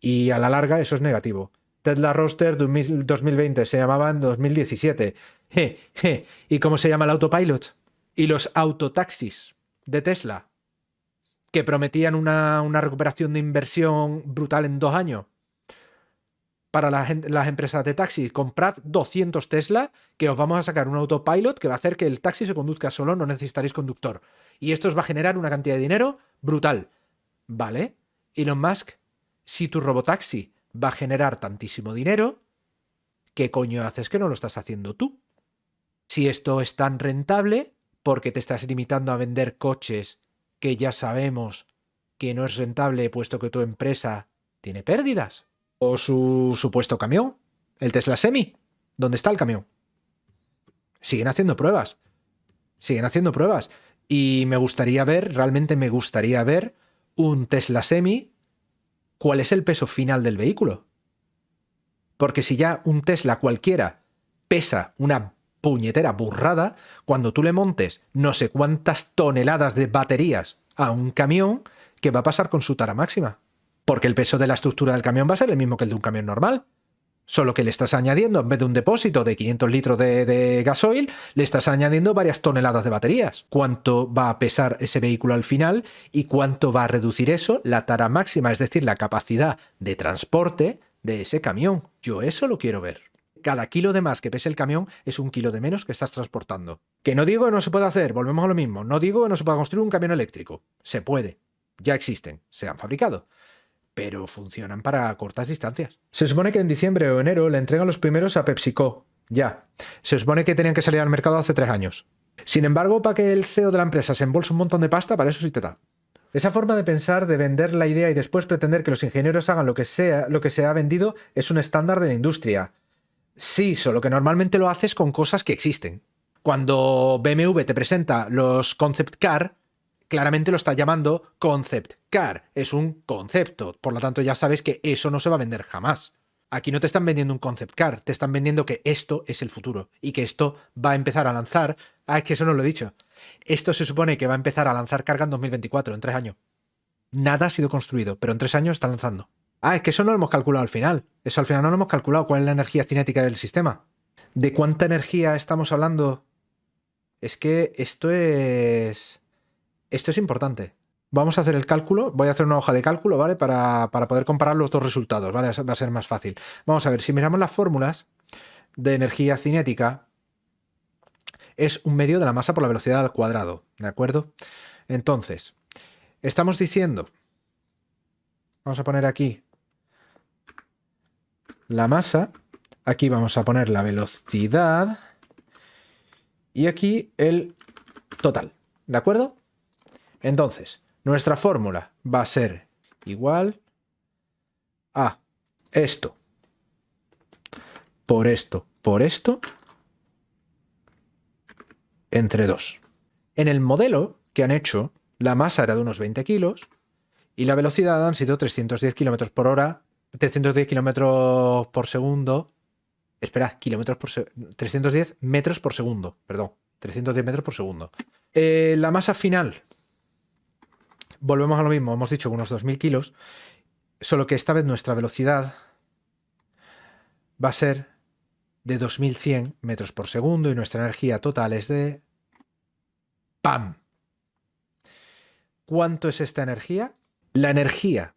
Y a la larga eso es negativo. Tesla Roster 2000 2020 se llamaba en 2017. Je, je. ¿Y cómo se llama el autopilot? Y los autotaxis de Tesla, que prometían una, recuperación de inversión brutal en dos años. Para la gen- las empresas de taxis, comprad 200 Tesla, que os vamos a sacar un autopilot que va a hacer que el taxi se conduzca solo, no necesitaréis conductor. Y esto os va a generar una cantidad de dinero brutal. ¿Vale? Elon Musk, si tu robotaxi va a generar tantísimo dinero, ¿qué coño haces que no lo estás haciendo tú? Si esto es tan rentable, ¿por qué te estás limitando a vender coches que ya sabemos que no es rentable puesto que tu empresa tiene pérdidas? O su supuesto camión, el Tesla Semi. ¿Dónde está el camión? Siguen haciendo pruebas. Siguen haciendo pruebas. Y me gustaría ver, realmente me gustaría ver un Tesla Semi. ¿Cuál es el peso final del vehículo? Porque si ya un Tesla cualquiera pesa una puñetera burrada, cuando tú le montes no sé cuántas toneladas de baterías a un camión, ¿qué va a pasar con su tara máxima? Porque el peso de la estructura del camión va a ser el mismo que el de un camión normal. Solo que le estás añadiendo, en vez de un depósito de 500 litros de, de gasoil, le estás añadiendo varias toneladas de baterías. ¿Cuánto va a pesar ese vehículo al final y cuánto va a reducir eso la tara máxima, es decir, la capacidad de transporte de ese camión? Yo eso lo quiero ver. Cada kilo de más que pese el camión es un kilo de menos que estás transportando. Que no digo que no se pueda hacer, volvemos a lo mismo. No digo que no se pueda construir un camión eléctrico. Se puede. Ya existen, se han fabricado pero funcionan para cortas distancias. Se supone que en diciembre o enero le entregan los primeros a PepsiCo, Ya. Se supone que tenían que salir al mercado hace tres años. Sin embargo, para que el CEO de la empresa se embolse un montón de pasta, para eso sí te da. Esa forma de pensar, de vender la idea y después pretender que los ingenieros hagan lo que sea, lo que se ha vendido, es un estándar de la industria. Sí, solo que normalmente lo haces con cosas que existen. Cuando BMW te presenta los concept car, claramente lo está llamando concept car. Es un concepto. Por lo tanto, ya sabes que eso no se va a vender jamás. Aquí no te están vendiendo un concept car, te están vendiendo que esto es el futuro y que esto va a empezar a lanzar. Ah, es que eso no lo he dicho. Esto se supone que va a empezar a lanzar carga en 2024, en tres años. Nada ha sido construido, pero en tres años está lanzando. Ah, es que eso no lo hemos calculado al final. Eso al final no lo hemos calculado. ¿Cuál es la energía cinética del sistema? ¿De cuánta energía estamos hablando? Es que esto es... Esto es importante. Vamos a hacer el cálculo. Voy a hacer una hoja de cálculo, ¿vale? Para, poder comparar los dos resultados, ¿vale? Va a ser más fácil. Vamos a ver, si miramos las fórmulas de energía cinética, es un medio de la masa por la velocidad al cuadrado, ¿de acuerdo? Entonces, estamos diciendo... Vamos a poner aquí la masa. Aquí vamos a poner la velocidad. Y aquí el total, ¿de acuerdo? Entonces, nuestra fórmula va a ser igual a esto por esto por esto entre 2. En el modelo que han hecho, la masa era de unos 20 kilos y la velocidad han sido 310 kilómetros por hora, 310 kilómetros por segundo. Espera, kilómetros por 310 metros por segundo, perdón, 310 metros por segundo. Eh, la masa final volvemos a lo mismo, hemos dicho unos 2.000 kilos, solo que esta vez nuestra velocidad va a ser de 2.100 metros por segundo y nuestra energía total es de... ¡Pam! ¿Cuánto es esta energía? La energía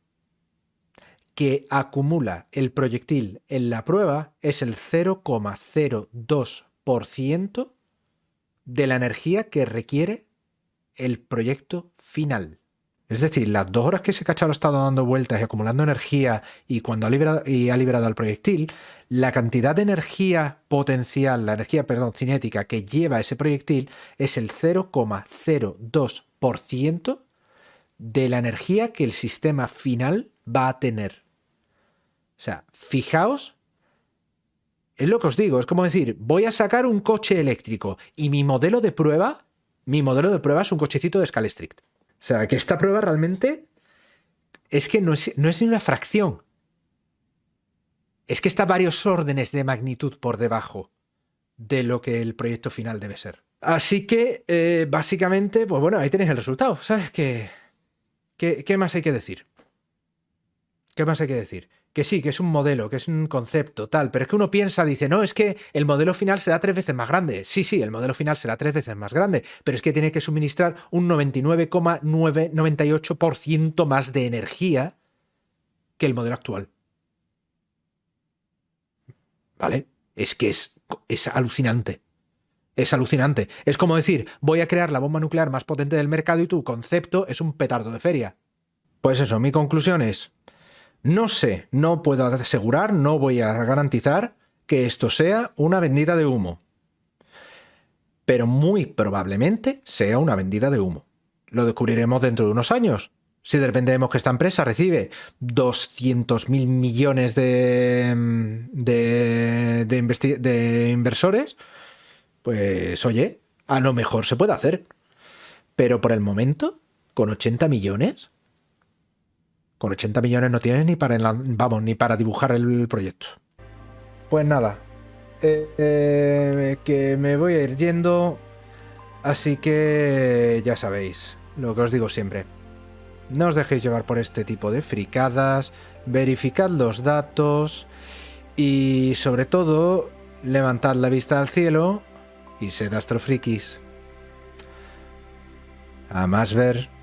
que acumula el proyectil en la prueba es el 0,02% de la energía que requiere el proyecto final. Es decir, las dos horas que ese cacharro ha estado dando vueltas y acumulando energía y cuando ha liberado, y al proyectil, la cantidad de energía potencial, la energía, perdón, cinética que lleva ese proyectil es el 0,02% de la energía que el sistema final va a tener. O sea, fijaos, es lo que os digo, es como decir, voy a sacar un coche eléctrico y mi modelo de prueba, mi modelo de prueba es un cochecito de Scalestrict. O sea, que esta prueba realmente es que no es, ni una fracción. Es que está varios órdenes de magnitud por debajo de lo que el proyecto final debe ser. Así que, eh, básicamente, pues bueno, ahí tenéis el resultado. ¿Sabes qué, qué más hay que decir? ¿Qué más hay que decir? Que sí, que es un modelo, que es un concepto, tal, pero es que uno piensa, dice, no, es que el modelo final será tres veces más grande. Sí, sí, el modelo final será tres veces más grande, pero es que tiene que suministrar un 99,998% más de energía que el modelo actual. ¿Vale? Es que es, es alucinante. Es alucinante. Es como decir, voy a crear la bomba nuclear más potente del mercado y tu concepto es un petardo de feria. Pues eso, mi conclusión es, no sé, no puedo asegurar, no voy a garantizar que esto sea una vendida de humo. Pero muy probablemente sea una vendida de humo. Lo descubriremos dentro de unos años. Si de repente vemos que esta empresa recibe 200.000 millones de, de, de inversores, pues oye, a lo mejor se puede hacer. Pero por el momento, con 80 millones, con 80 millones no tienes ni para, vamos, ni para dibujar el proyecto. Pues nada, eh, eh, que me voy a ir yendo, así que ya sabéis, lo que os digo siempre. No os dejéis llevar por este tipo de fricadas, verificad los datos y sobre todo levantad la vista al cielo y sed astrofrikis. A más ver.